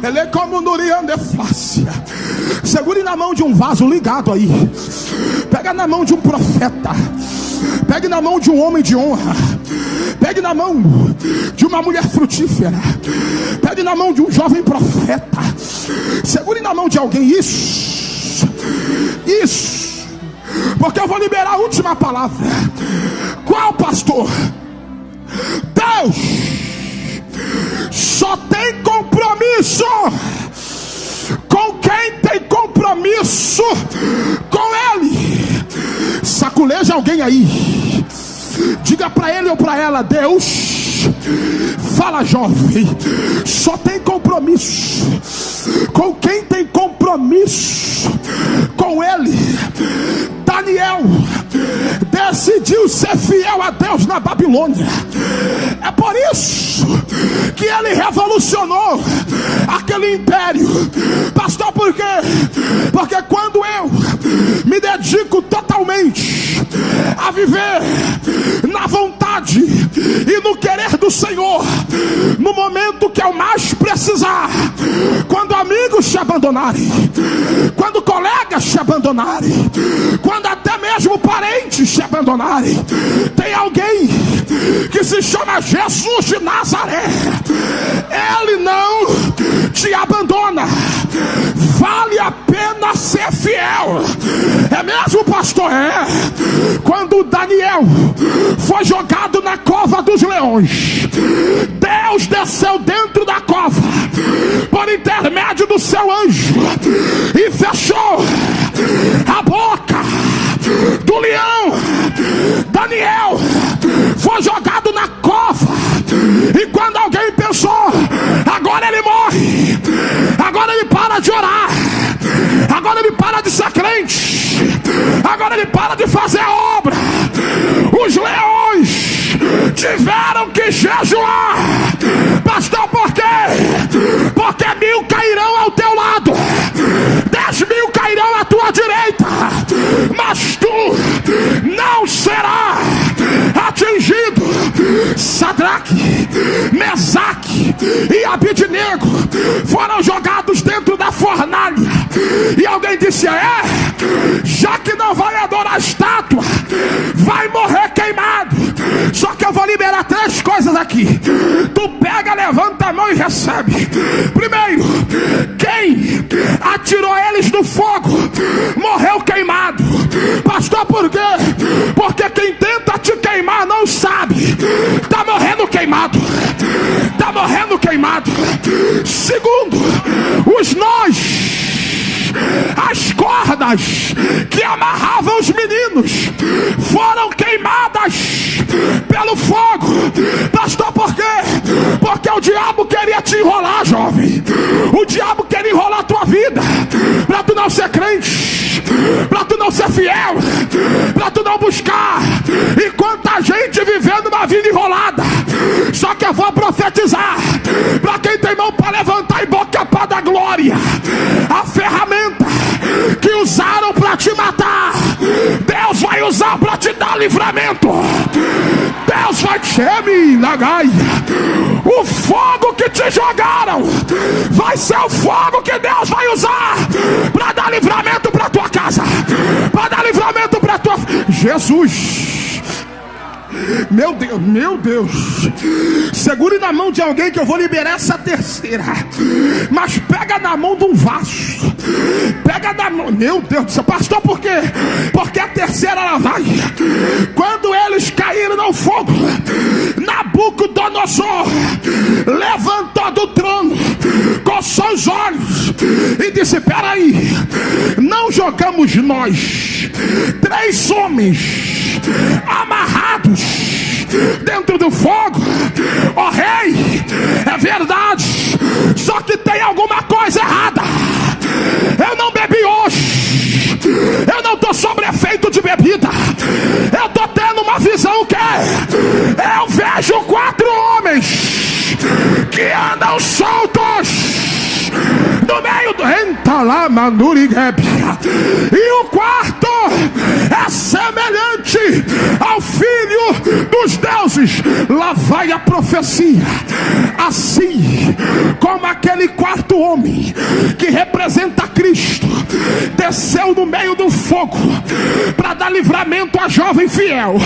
Ele é como Nuriande Flácia. Segure na mão de um vaso ligado aí. Pega na mão de um profeta. Pegue na mão de um homem de honra. Pegue na mão de uma mulher frutífera. Pegue na mão de um jovem profeta. Segure na mão de alguém. Isso. Isso. Porque eu vou liberar a última palavra. Qual pastor? Deus compromisso com Ele. Saculeja alguém aí. Diga para ele ou para ela: Deus, fala jovem, só tem compromisso com quem tem compromisso com Ele. Daniel decidiu ser fiel a Deus na Babilônia. É por isso que ele revolucionou aquele império. Pastor, por quê? Porque quando eu me dedico totalmente a viver na vontade e no querer do Senhor, no momento que eu mais precisar, quando amigos te abandonarem, quando colegas te abandonarem, quando até mesmo parentes te abandonarem, tem alguém que se chama Jesus de Nazaré. Ele não te abandona, vale a pena ser fiel. É mesmo, pastor? É. Quando Daniel foi jogado na cova dos leões, Deus desceu dentro da cova por intermédio do seu anjo e fechou a boca do leão. Daniel foi jogado na cova. E quando alguém pensou, agora ele morre, agora ele para de orar, agora ele para de ser crente, agora ele para de fazer a obra. Os leões tiveram que jejuar, pastor, por quê? Porque mil cairão ao teu lado, dez mil cairão à tua direita, tu não será atingido. Sadraque, Mesaque e Abidnego foram jogados dentro da fornalha. E alguém disse: É, já que não vai adorar a estátua, vai morrer queimado. Só que eu vou liberar três coisas aqui. Tu pega, levanta a mão e recebe. Primeiro, quem atirou eles no fogo morreu queimado. Pastor, por quê? Porque quem tenta te queimar não sabe. Está morrendo queimado. Está morrendo queimado. Segundo, os nós as cordas que amarravam os meninos foram queimadas pelo fogo. Pastor, por quê? Porque o diabo queria te enrolar, jovem. O diabo queria enrolar a tua vida para tu não ser crente, para tu não ser fiel, para tu não buscar. E quanta gente vivendo uma vida enrolada. Só que eu vou profetizar para quem tem dar glória. A ferramenta que usaram para te matar, Deus vai usar para te dar livramento. Deus vai te lagai. O fogo que te jogaram vai ser o fogo que Deus vai usar para dar livramento para tua casa, para dar livramento para tua Jesus. Meu Deus, meu Deus. Segure na mão de alguém que eu vou liberar essa terceira. Mas pega na mão de um vaso. Pega na mão. Meu Deus do céu, pastor, por quê? Porque a terceira ela vai. Quando eles caíram no fogo, Nabucodonosor levantou do trono, coçou os olhos e disse: Peraí, não jogamos nós, três homens amarrados dentro do fogo. Ó oh, rei, é verdade. Só que tem alguma coisa errada. Eu não bebi hoje. Eu não estou sobre efeito de bebida. Eu estou tendo uma visão que eu vejo quatro homens que andam soltos no meio do e o quarto é semelhante ao filho dos deuses. Lá vai a profecia. Assim como aquele quarto homem que representa Cristo desceu no meio do fogo para dar livramento a jovem fiel.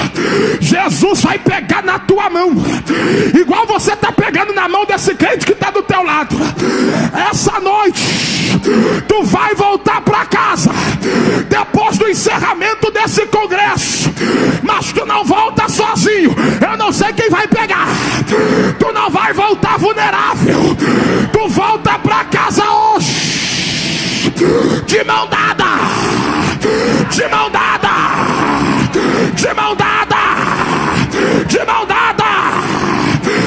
Jesus vai pegar na tua mão, igual você está pegando na mão desse crente que está do teu lado. Essa noite, tu vai voltar para casa depois do encerramento desse congresso, mas tu não volta sozinho. Eu não sei quem vai pegar. Tu não vai voltar vulnerável. Tu volta para casa hoje de mão dada, de mão dada, de mão dada, de mão dada,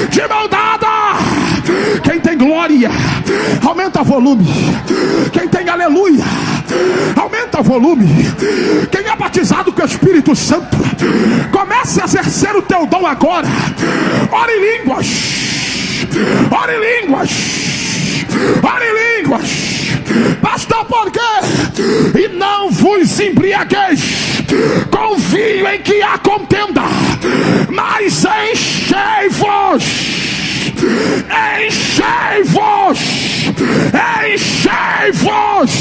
de mão dada. Glória, aumenta volume. Quem tem aleluia, aumenta volume. Quem é batizado com o Espírito Santo, comece a exercer o teu dom agora. Ore em línguas, ore em línguas, ore em línguas. Pastor, por quê? E não vos embriagueis com vinho em que há contenda, mas enchei-vos enchei-vos, enchei-vos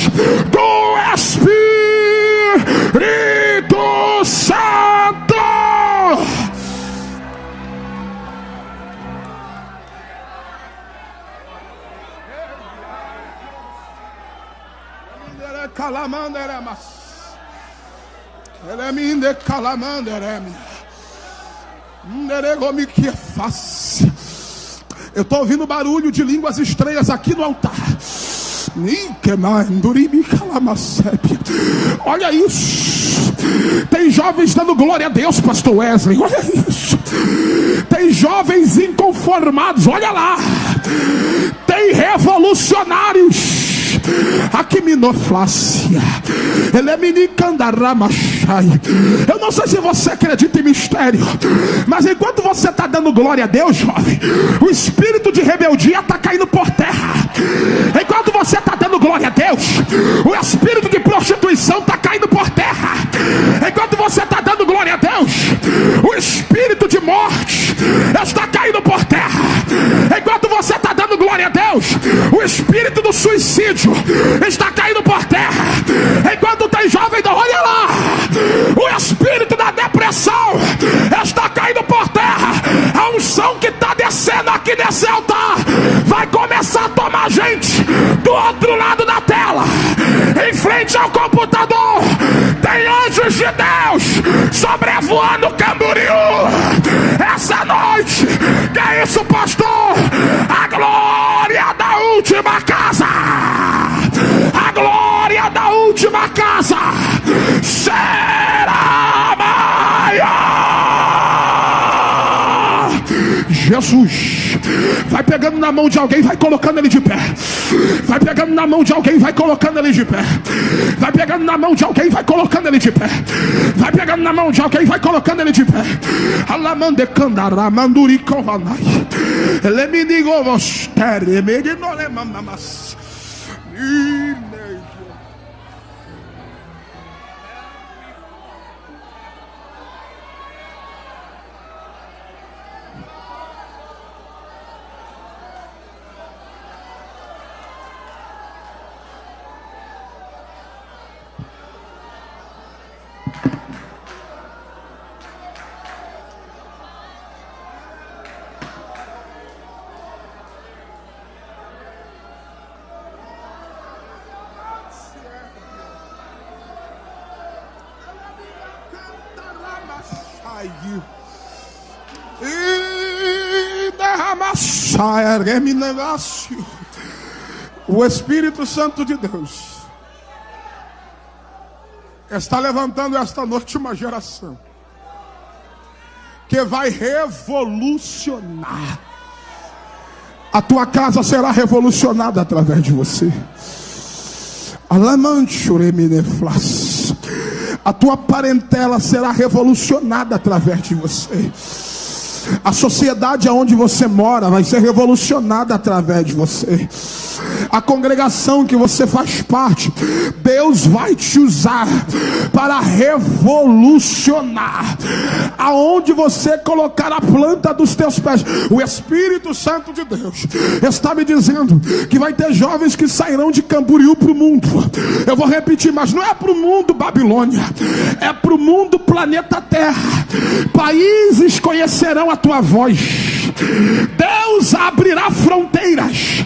do Espírito Santo. calamanderemas. Eleminde calamandereme. Neregomi que é fácil. Eu estou ouvindo barulho de línguas estranhas aqui no altar. Olha isso. Tem jovens dando glória a Deus, pastor Wesley. Olha isso. Tem jovens inconformados. Olha lá. Tem revolucionários Aquiminoflácia. Ele é minicandaramachai. Eu não sei se você acredita em mistério, mas enquanto você está dando glória a Deus, jovem, o espírito de rebeldia está caindo por terra. Enquanto você está dando glória a Deus, o espírito de prostituição está caindo por terra. Enquanto você está dando glória a Deus, o espírito de morte está caindo por terra. Enquanto você está dando glória a Deus, o espírito do suicídio está caindo por terra. Enquanto tem jovem, olha lá, o espírito da depressão está caindo por terra. A unção que está descendo aqui nesse altar vai começar a tomar gente do outro lado da tela, em frente ao computador. Tem anjos de Deus sobrevoando Jesus. Vai pegando na mão de alguém, vai colocando ele de pé. Vai pegando na mão de alguém, vai colocando ele de pé. Vai pegando na mão de alguém, vai colocando ele de pé. Vai pegando na mão de alguém, vai colocando ele de pé. Alamande candara manduri kovanai. Ele me digo vos tere me não le mamamas. E derrama negócio. O Espírito Santo de Deus está levantando esta noite uma geração que vai revolucionar. A tua casa será revolucionada através de você. A tua parentela será revolucionada através de você. A sociedade aonde você mora vai ser revolucionada através de você. A congregação que você faz parte, Deus vai te usar para revolucionar. Aonde você colocar a planta dos teus pés, o Espírito Santo de Deus está me dizendo que vai ter jovens que sairão de Camboriú para o mundo. Eu vou repetir, mas não é para o mundo Babilônia, é para o mundo planeta Terra. Países conhecerão a tua voz. Deus abrirá fronteiras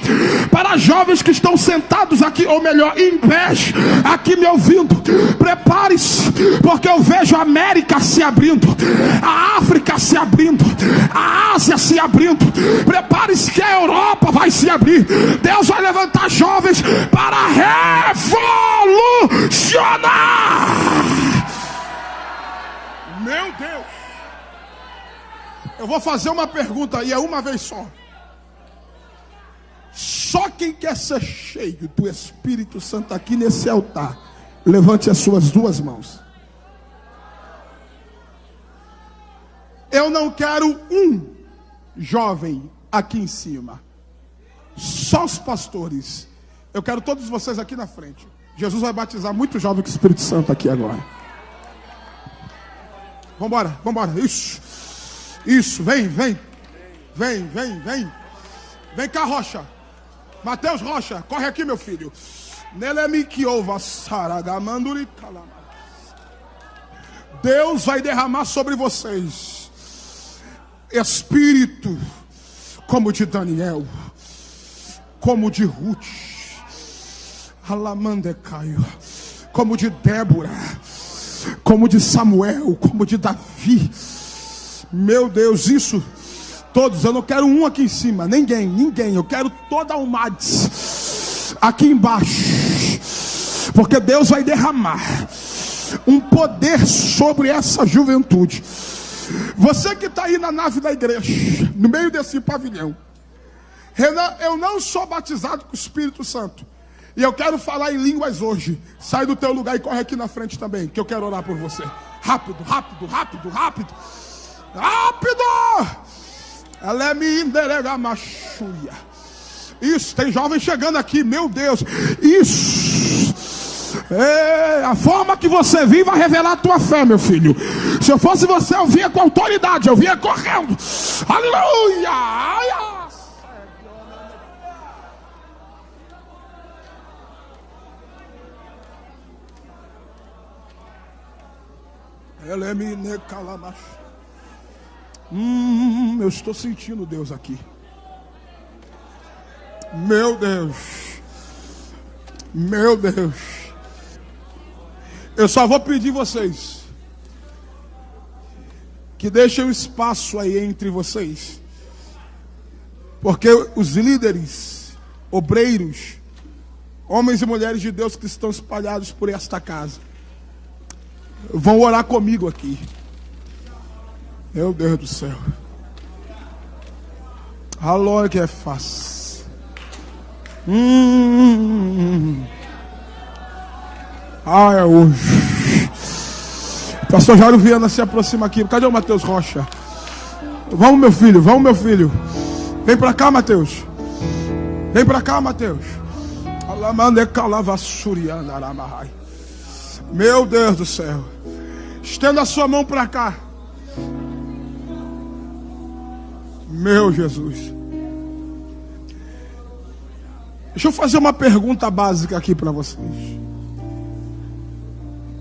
para jovens que estão sentados aqui, ou melhor, em pé, aqui me ouvindo. Prepare-se, porque eu vejo a América se abrindo, a África se abrindo, a Ásia se abrindo. Prepare-se que a Europa vai se abrir. Deus vai levantar jovens para revolucionar. Meu Deus. Eu vou fazer uma pergunta e é uma vez só. Só quem quer ser cheio do Espírito Santo aqui nesse altar, levante as suas duas mãos. Eu não quero um jovem aqui em cima. Só os pastores. Eu quero todos vocês aqui na frente. Jesus vai batizar muito jovem com o Espírito Santo aqui agora. Vambora, vambora. Isso. Isso, vem, vem. Vem, vem, vem. Vem cá, Rocha. Mateus Rocha, corre aqui, meu filho. Deus vai derramar sobre vocês espírito como de Daniel, como de Ruth. Alamandecaio como de Débora, como de Samuel, como de Davi. Meu Deus, isso todos, eu não quero um aqui em cima, ninguém, ninguém, eu quero toda a Almades aqui embaixo, porque Deus vai derramar um poder sobre essa juventude. Você que está aí na nave da igreja, no meio desse pavilhão, Renan, eu não sou batizado com o Espírito Santo. E eu quero falar em línguas hoje. Sai do teu lugar e corre aqui na frente também, que eu quero orar por você. Rápido, rápido, rápido, rápido. Rápido! Ela é me machuia. Isso, tem jovem chegando aqui, meu Deus. Isso. É, a forma que você vive vai revelar a tua fé, meu filho. Se eu fosse você, eu vinha com autoridade, eu vinha correndo. Aleluia! Ela é me calamacha. Hum, eu estou sentindo Deus aqui. Meu Deus. Meu Deus. Eu só vou pedir vocês que deixem um espaço aí entre vocês. Porque os líderes, obreiros, homens e mulheres de Deus que estão espalhados por esta casa, vão orar comigo aqui. Meu Deus do céu. Alô que é fácil. Hum. Ah, é hoje. Pastor Jairo Viana se aproxima aqui. Cadê o Mateus Rocha? Vamos, meu filho, vamos, meu filho. Vem para cá, Mateus. Vem para cá, Mateus. Meu Deus do céu. Estenda a sua mão para cá. Meu Jesus. Deixa eu fazer uma pergunta básica aqui para vocês.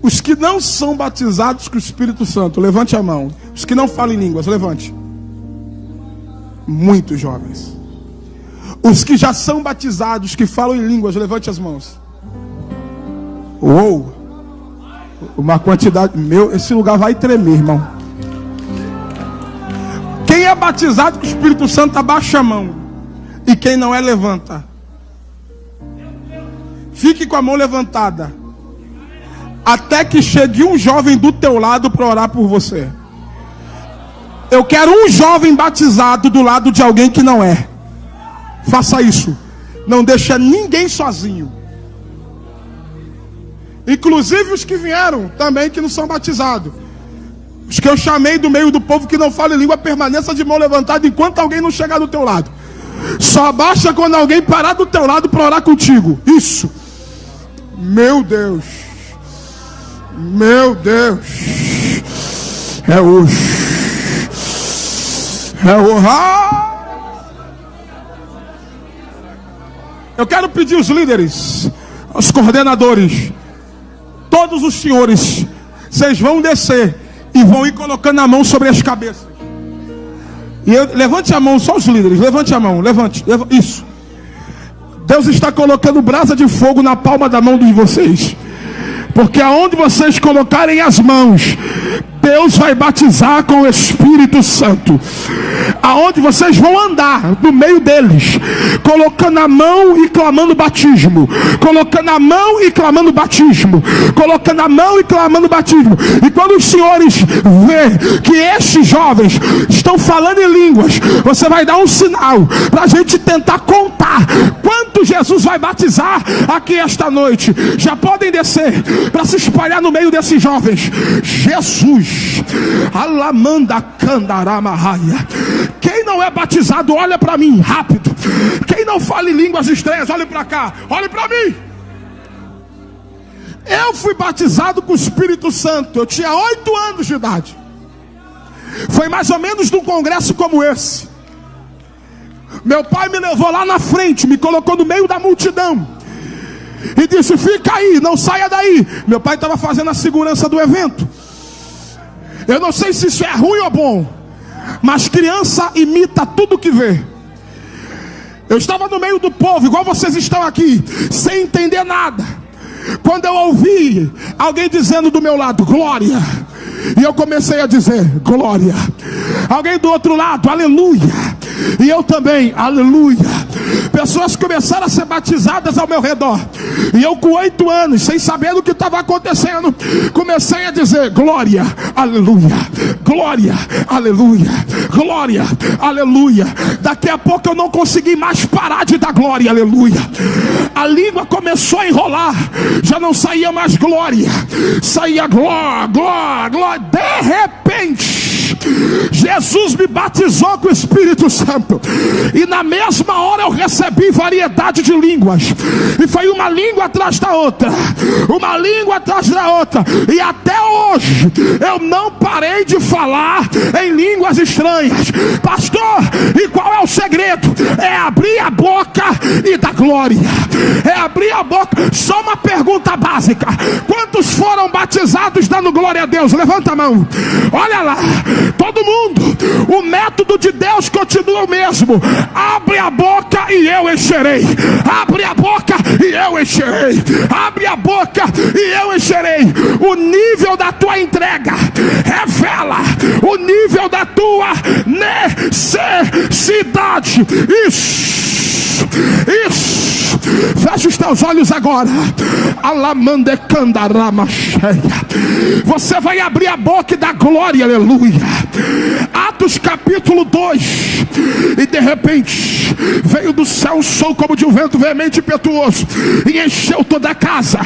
Os que não são batizados com o Espírito Santo, levante a mão. Os que não falam em línguas, levante. Muitos jovens. Os que já são batizados, que falam em línguas, levante as mãos. Uou! Uma quantidade. Meu, esse lugar vai tremer, irmão. Quem é batizado com o Espírito Santo, abaixa a mão. E quem não é, levanta. Fique com a mão levantada. Até que chegue um jovem do teu lado para orar por você. Eu quero um jovem batizado do lado de alguém que não é. Faça isso. Não deixa ninguém sozinho. Inclusive os que vieram também que não são batizados. Os que eu chamei do meio do povo que não fala língua, permaneça de mão levantada enquanto alguém não chegar do teu lado. Só baixa quando alguém parar do teu lado para orar contigo. Isso. Meu Deus. Meu Deus. É hoje. É o Eu quero pedir os líderes, os coordenadores, todos os senhores, vocês vão descer e vão ir colocando a mão sobre as cabeças. E eu, levante a mão, só os líderes, levante a mão, levante, levante, isso. Deus está colocando brasa de fogo na palma da mão de vocês. Porque aonde vocês colocarem as mãos, Deus vai batizar com o Espírito Santo. Aonde vocês vão andar no meio deles, colocando a mão e clamando batismo, colocando a mão e clamando batismo, colocando a mão e clamando batismo. E quando os senhores vê que estes jovens estão falando em línguas, você vai dar um sinal para a gente tentar contar quanto Jesus vai batizar aqui esta noite. Já podem descer para se espalhar no meio desses jovens. Jesus Alamanda Candaramahaya. Quem não é batizado, olha para mim, rápido. Quem não fala em línguas estranhas, olhe para cá, olhe para mim. Eu fui batizado com o Espírito Santo. Eu tinha oito anos de idade. Foi mais ou menos num congresso como esse. Meu pai me levou lá na frente, me colocou no meio da multidão e disse: Fica aí, não saia daí. Meu pai estava fazendo a segurança do evento. Eu não sei se isso é ruim ou bom, mas criança imita tudo que vê. Eu estava no meio do povo, igual vocês estão aqui, sem entender nada. Quando eu ouvi alguém dizendo do meu lado, glória, e eu comecei a dizer, glória. Alguém do outro lado, aleluia. E eu também, aleluia. Pessoas começaram a ser batizadas ao meu redor. E eu, com oito anos, sem saber o que estava acontecendo, comecei a dizer: glória, aleluia, glória, aleluia, glória, aleluia. Daqui a pouco eu não consegui mais parar de dar glória, aleluia. A língua começou a enrolar, já não saía mais glória, saía glória, glória, glória. De repente, Jesus me batizou com o Espírito Santo, e na mesma hora eu recebi variedade de línguas, e foi uma língua atrás da outra, uma língua atrás da outra, e até hoje eu não parei de falar em línguas estranhas, pastor. E qual é o segredo? É abrir a boca e dar glória, é abrir a boca. Só uma pergunta básica: quantos foram batizados dando glória a Deus? Levanta a mão, olha lá. Todo mundo, o método de Deus continua o mesmo. Abre a boca e eu encherei. Abre a boca e eu encherei. Abre a boca e eu encherei. O nível da tua entrega revela o nível da tua necessidade. Isso, isso. Feche os teus olhos agora. Você vai abrir a boca e dar glória, aleluia. Atos capítulo 2. E de repente veio do céu um som como de um vento veemente e impetuoso. E encheu toda a casa.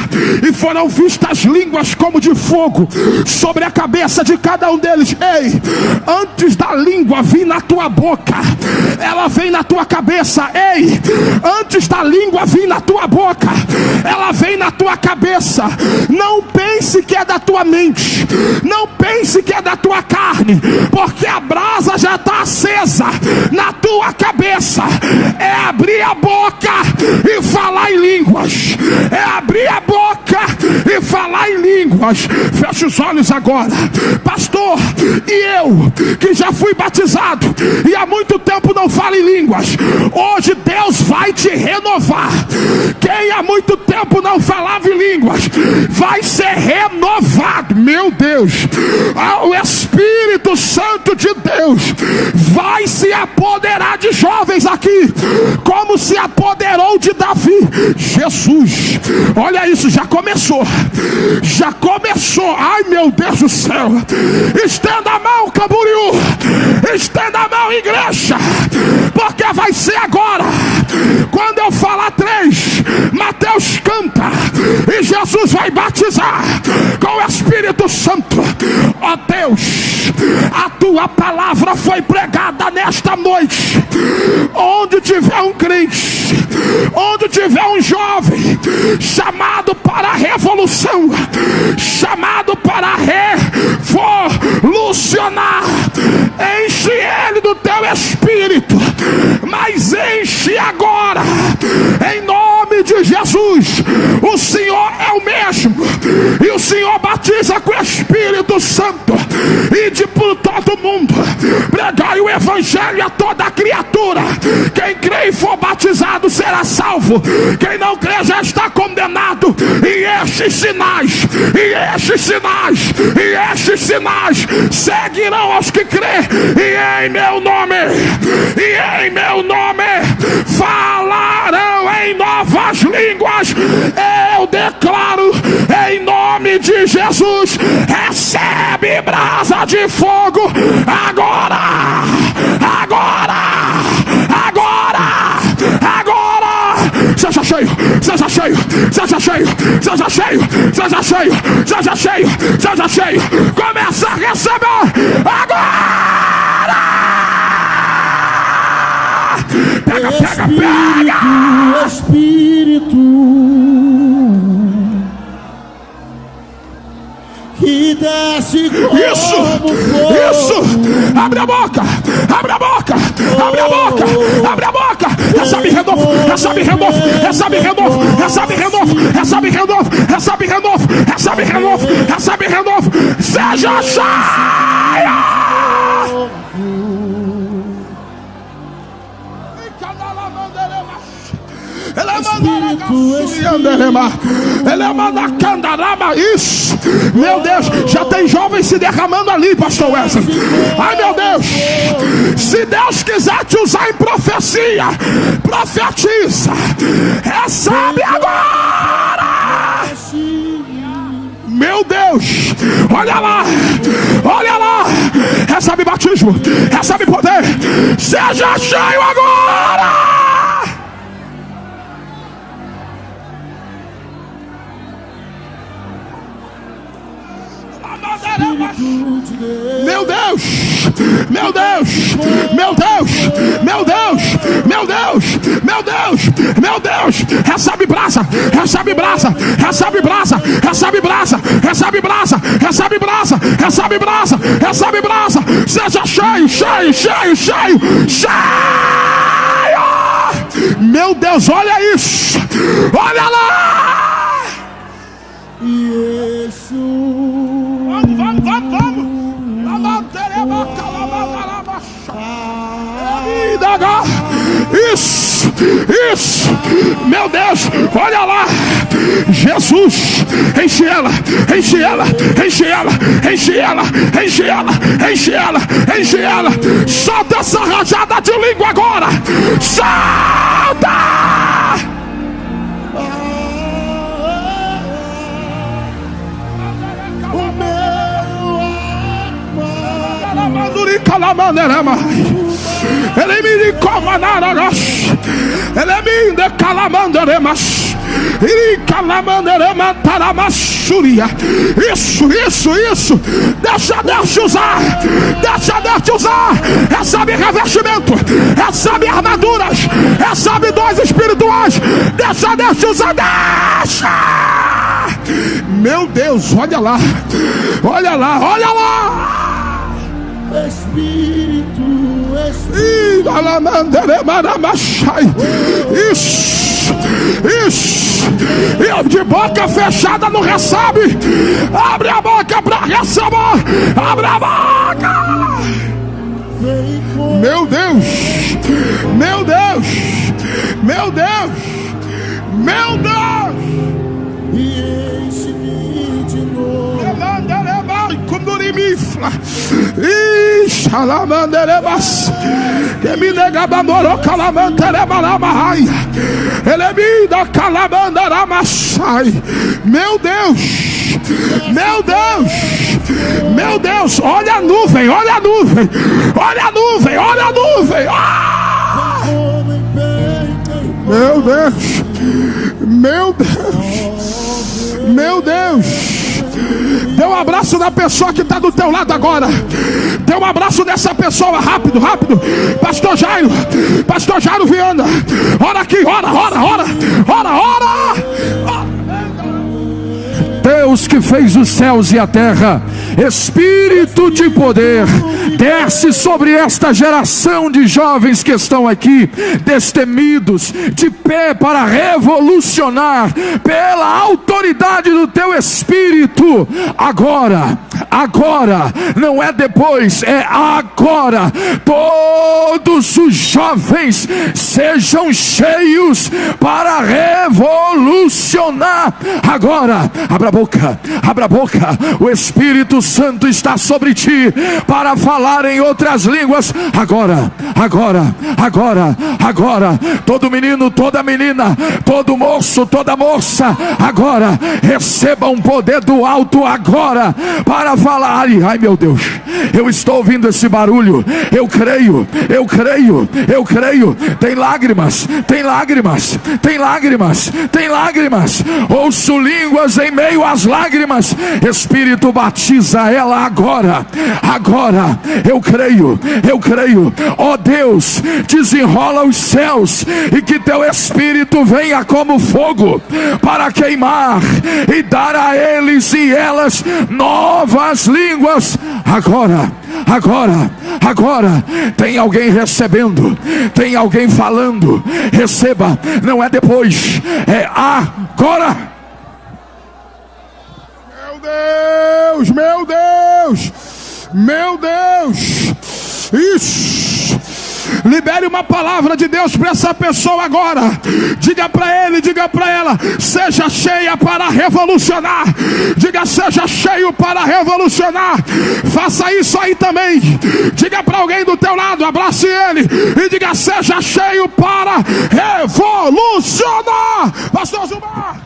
E foram vistas línguas como de fogo sobre a cabeça de cada um deles. Ei, antes da língua vir na tua boca, ela vem na tua cabeça. Ei, antes da língua vir na tua boca, ela vem na tua cabeça. Não pense que é da tua mente, não pense que é da tua carne, porque a brasa já está acesa na tua cabeça. É abrir a boca e falar em línguas, é abrir a boca e falar em línguas. Feche os olhos agora, pastor. E eu que já fui batizado e há muito tempo não falo em línguas, hoje Deus vai te renovar. Quem há muito tempo não falava em línguas, vai ser renovado. Meu Deus, ah, o Espírito Santo de Deus vai se apoderar de jovens aqui, como se apoderou de Davi. Jesus, olha isso, já começou, já começou. Ai meu Deus do céu, estenda a mão, Camboriú, estenda a mão, igreja, porque vai ser agora. Quando eu falar três, Mateus canta e Jesus vai batizar com o Espírito Santo. Ó Deus, a tua palavra foi pregada nesta noite. Onde tiver um crente, onde tiver um jovem chamado para a revolução, chamado para revolucionar, enche ele do teu espírito, mas enche agora, em nome de Jesus. O Senhor é o mesmo, e o Senhor batiza com o Espírito Santo, e de por todo mundo, pregai o Evangelho a toda criatura. Quem crê e for batizado será salvo, quem não crê já está condenado. E estes sinais, e estes sinais, e estes sinais seguirão aos que crê, e em meu nome, e em meu nome falarão em novas línguas. Eu declaro em nome de Jesus: recebe brasa de fogo agora, agora, agora, agora. Seja cheio, seja cheio, seja cheio, seja cheio, seja cheio, seja cheio, seja cheio. Começa a receber agora. Pega, pega, pega. Espírito. Que desce como Isso, isso, abre a boca, abre a boca, abre a boca, abre a boca, recebe renovo, recebe renovo, recebe renovo, recebe renovo, recebe renovo, recebe renovo, recebe renovo, recebe renovo, seja cheia. Ele manda candarama, isso. Meu Deus, já tem jovens se derramando ali, pastor Wesley. Ai meu Deus, se Deus quiser te usar em profecia, profetiza, recebe agora. Meu Deus, olha lá, olha lá, recebe batismo, recebe poder, seja cheio agora. Meu Deus, meu Deus, meu Deus, meu Deus, meu Deus, meu Deus, meu Deus, recebe brasa, recebe brasa, recebe brasa, recebe brasa, recebe brasa, recebe brasa, recebe brasa, recebe brasa, seja cheio, cheio, cheio, cheio, cheio. Meu Deus, olha isso, olha lá. Isso, isso, meu Deus, olha lá, Jesus, enche ela, enche ela, enche ela, enche ela, enche ela, enche ela, enche ela, solta essa rajada de língua agora, solta! calamanderama. Ele me comanararas. Ele me calamanderemas. Ele calamanderama taramassúria. Isso, isso, isso. Deixa Deus te usar. Deixa Deus te usar. Recebe revestimento. Recebe armaduras. Recebe dons espirituais. Deixa Deus te usar. Deixa. Meu Deus, olha lá. Olha lá, olha lá. Espírito. Isso, isso. E de boca fechada não recebe. Abre a boca para receber. Abre a boca. Meu Deus, meu Deus, meu Deus, meu Deus. E enche-me de novo. Kundurimifla. Ixalamanderebas. Que me negabamoro calamanterebaramahai. Elemida calamandaramassai. Meu Deus. Meu Deus. Meu Deus. Olha a nuvem. Olha a nuvem. Olha a nuvem. Olha a nuvem. Ah! Meu Deus. Meu Deus. Meu Deus. Um abraço na pessoa que está do teu lado agora. Dê um abraço nessa pessoa, rápido, rápido. Pastor Jairo, Pastor Jairo Viana. Ora aqui, ora, ora, ora, ora, ora. Deus que fez os céus e a terra, Espírito de poder, desce sobre esta geração de jovens que estão aqui, destemidos, de pé para revolucionar, pela autoridade do teu Espírito, agora, agora, não é depois, é agora. Todos os jovens sejam cheios para revolucionar. Agora, abra a boca, abra a boca. O Espírito Santo está sobre ti para falar em outras línguas. Agora, agora, agora, agora. Todo menino, toda menina, todo moço, toda moça, agora receba um poder do alto agora para falar. Ai, meu Deus, eu estou ouvindo esse barulho. Eu creio, eu creio, eu creio. Tem lágrimas, tem lágrimas, tem lágrimas, tem lágrimas. Ouço línguas em meio às lágrimas. Espírito batiza ela agora, agora. Eu creio, eu creio. Ó oh Deus, desenrola os céus e que teu Espírito venha como fogo para queimar e dar a eles e elas novas línguas. Agora, agora, agora. Tem alguém recebendo, tem alguém falando. Receba, não é depois, é agora. Meu Deus, meu Deus, meu Deus. Isso. Libere uma palavra de Deus para essa pessoa agora. Diga para ele, diga para ela: seja cheia para revolucionar. Diga, seja cheio para revolucionar. Faça isso aí também. Diga para alguém do teu lado, abrace ele e diga: seja cheio para revolucionar. Pastor Zumar.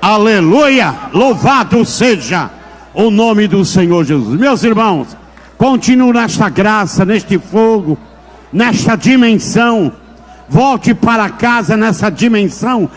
Aleluia! Louvado seja o nome do Senhor Jesus. Meus irmãos, continue nesta graça, neste fogo, nesta dimensão. Volte para casa nessa dimensão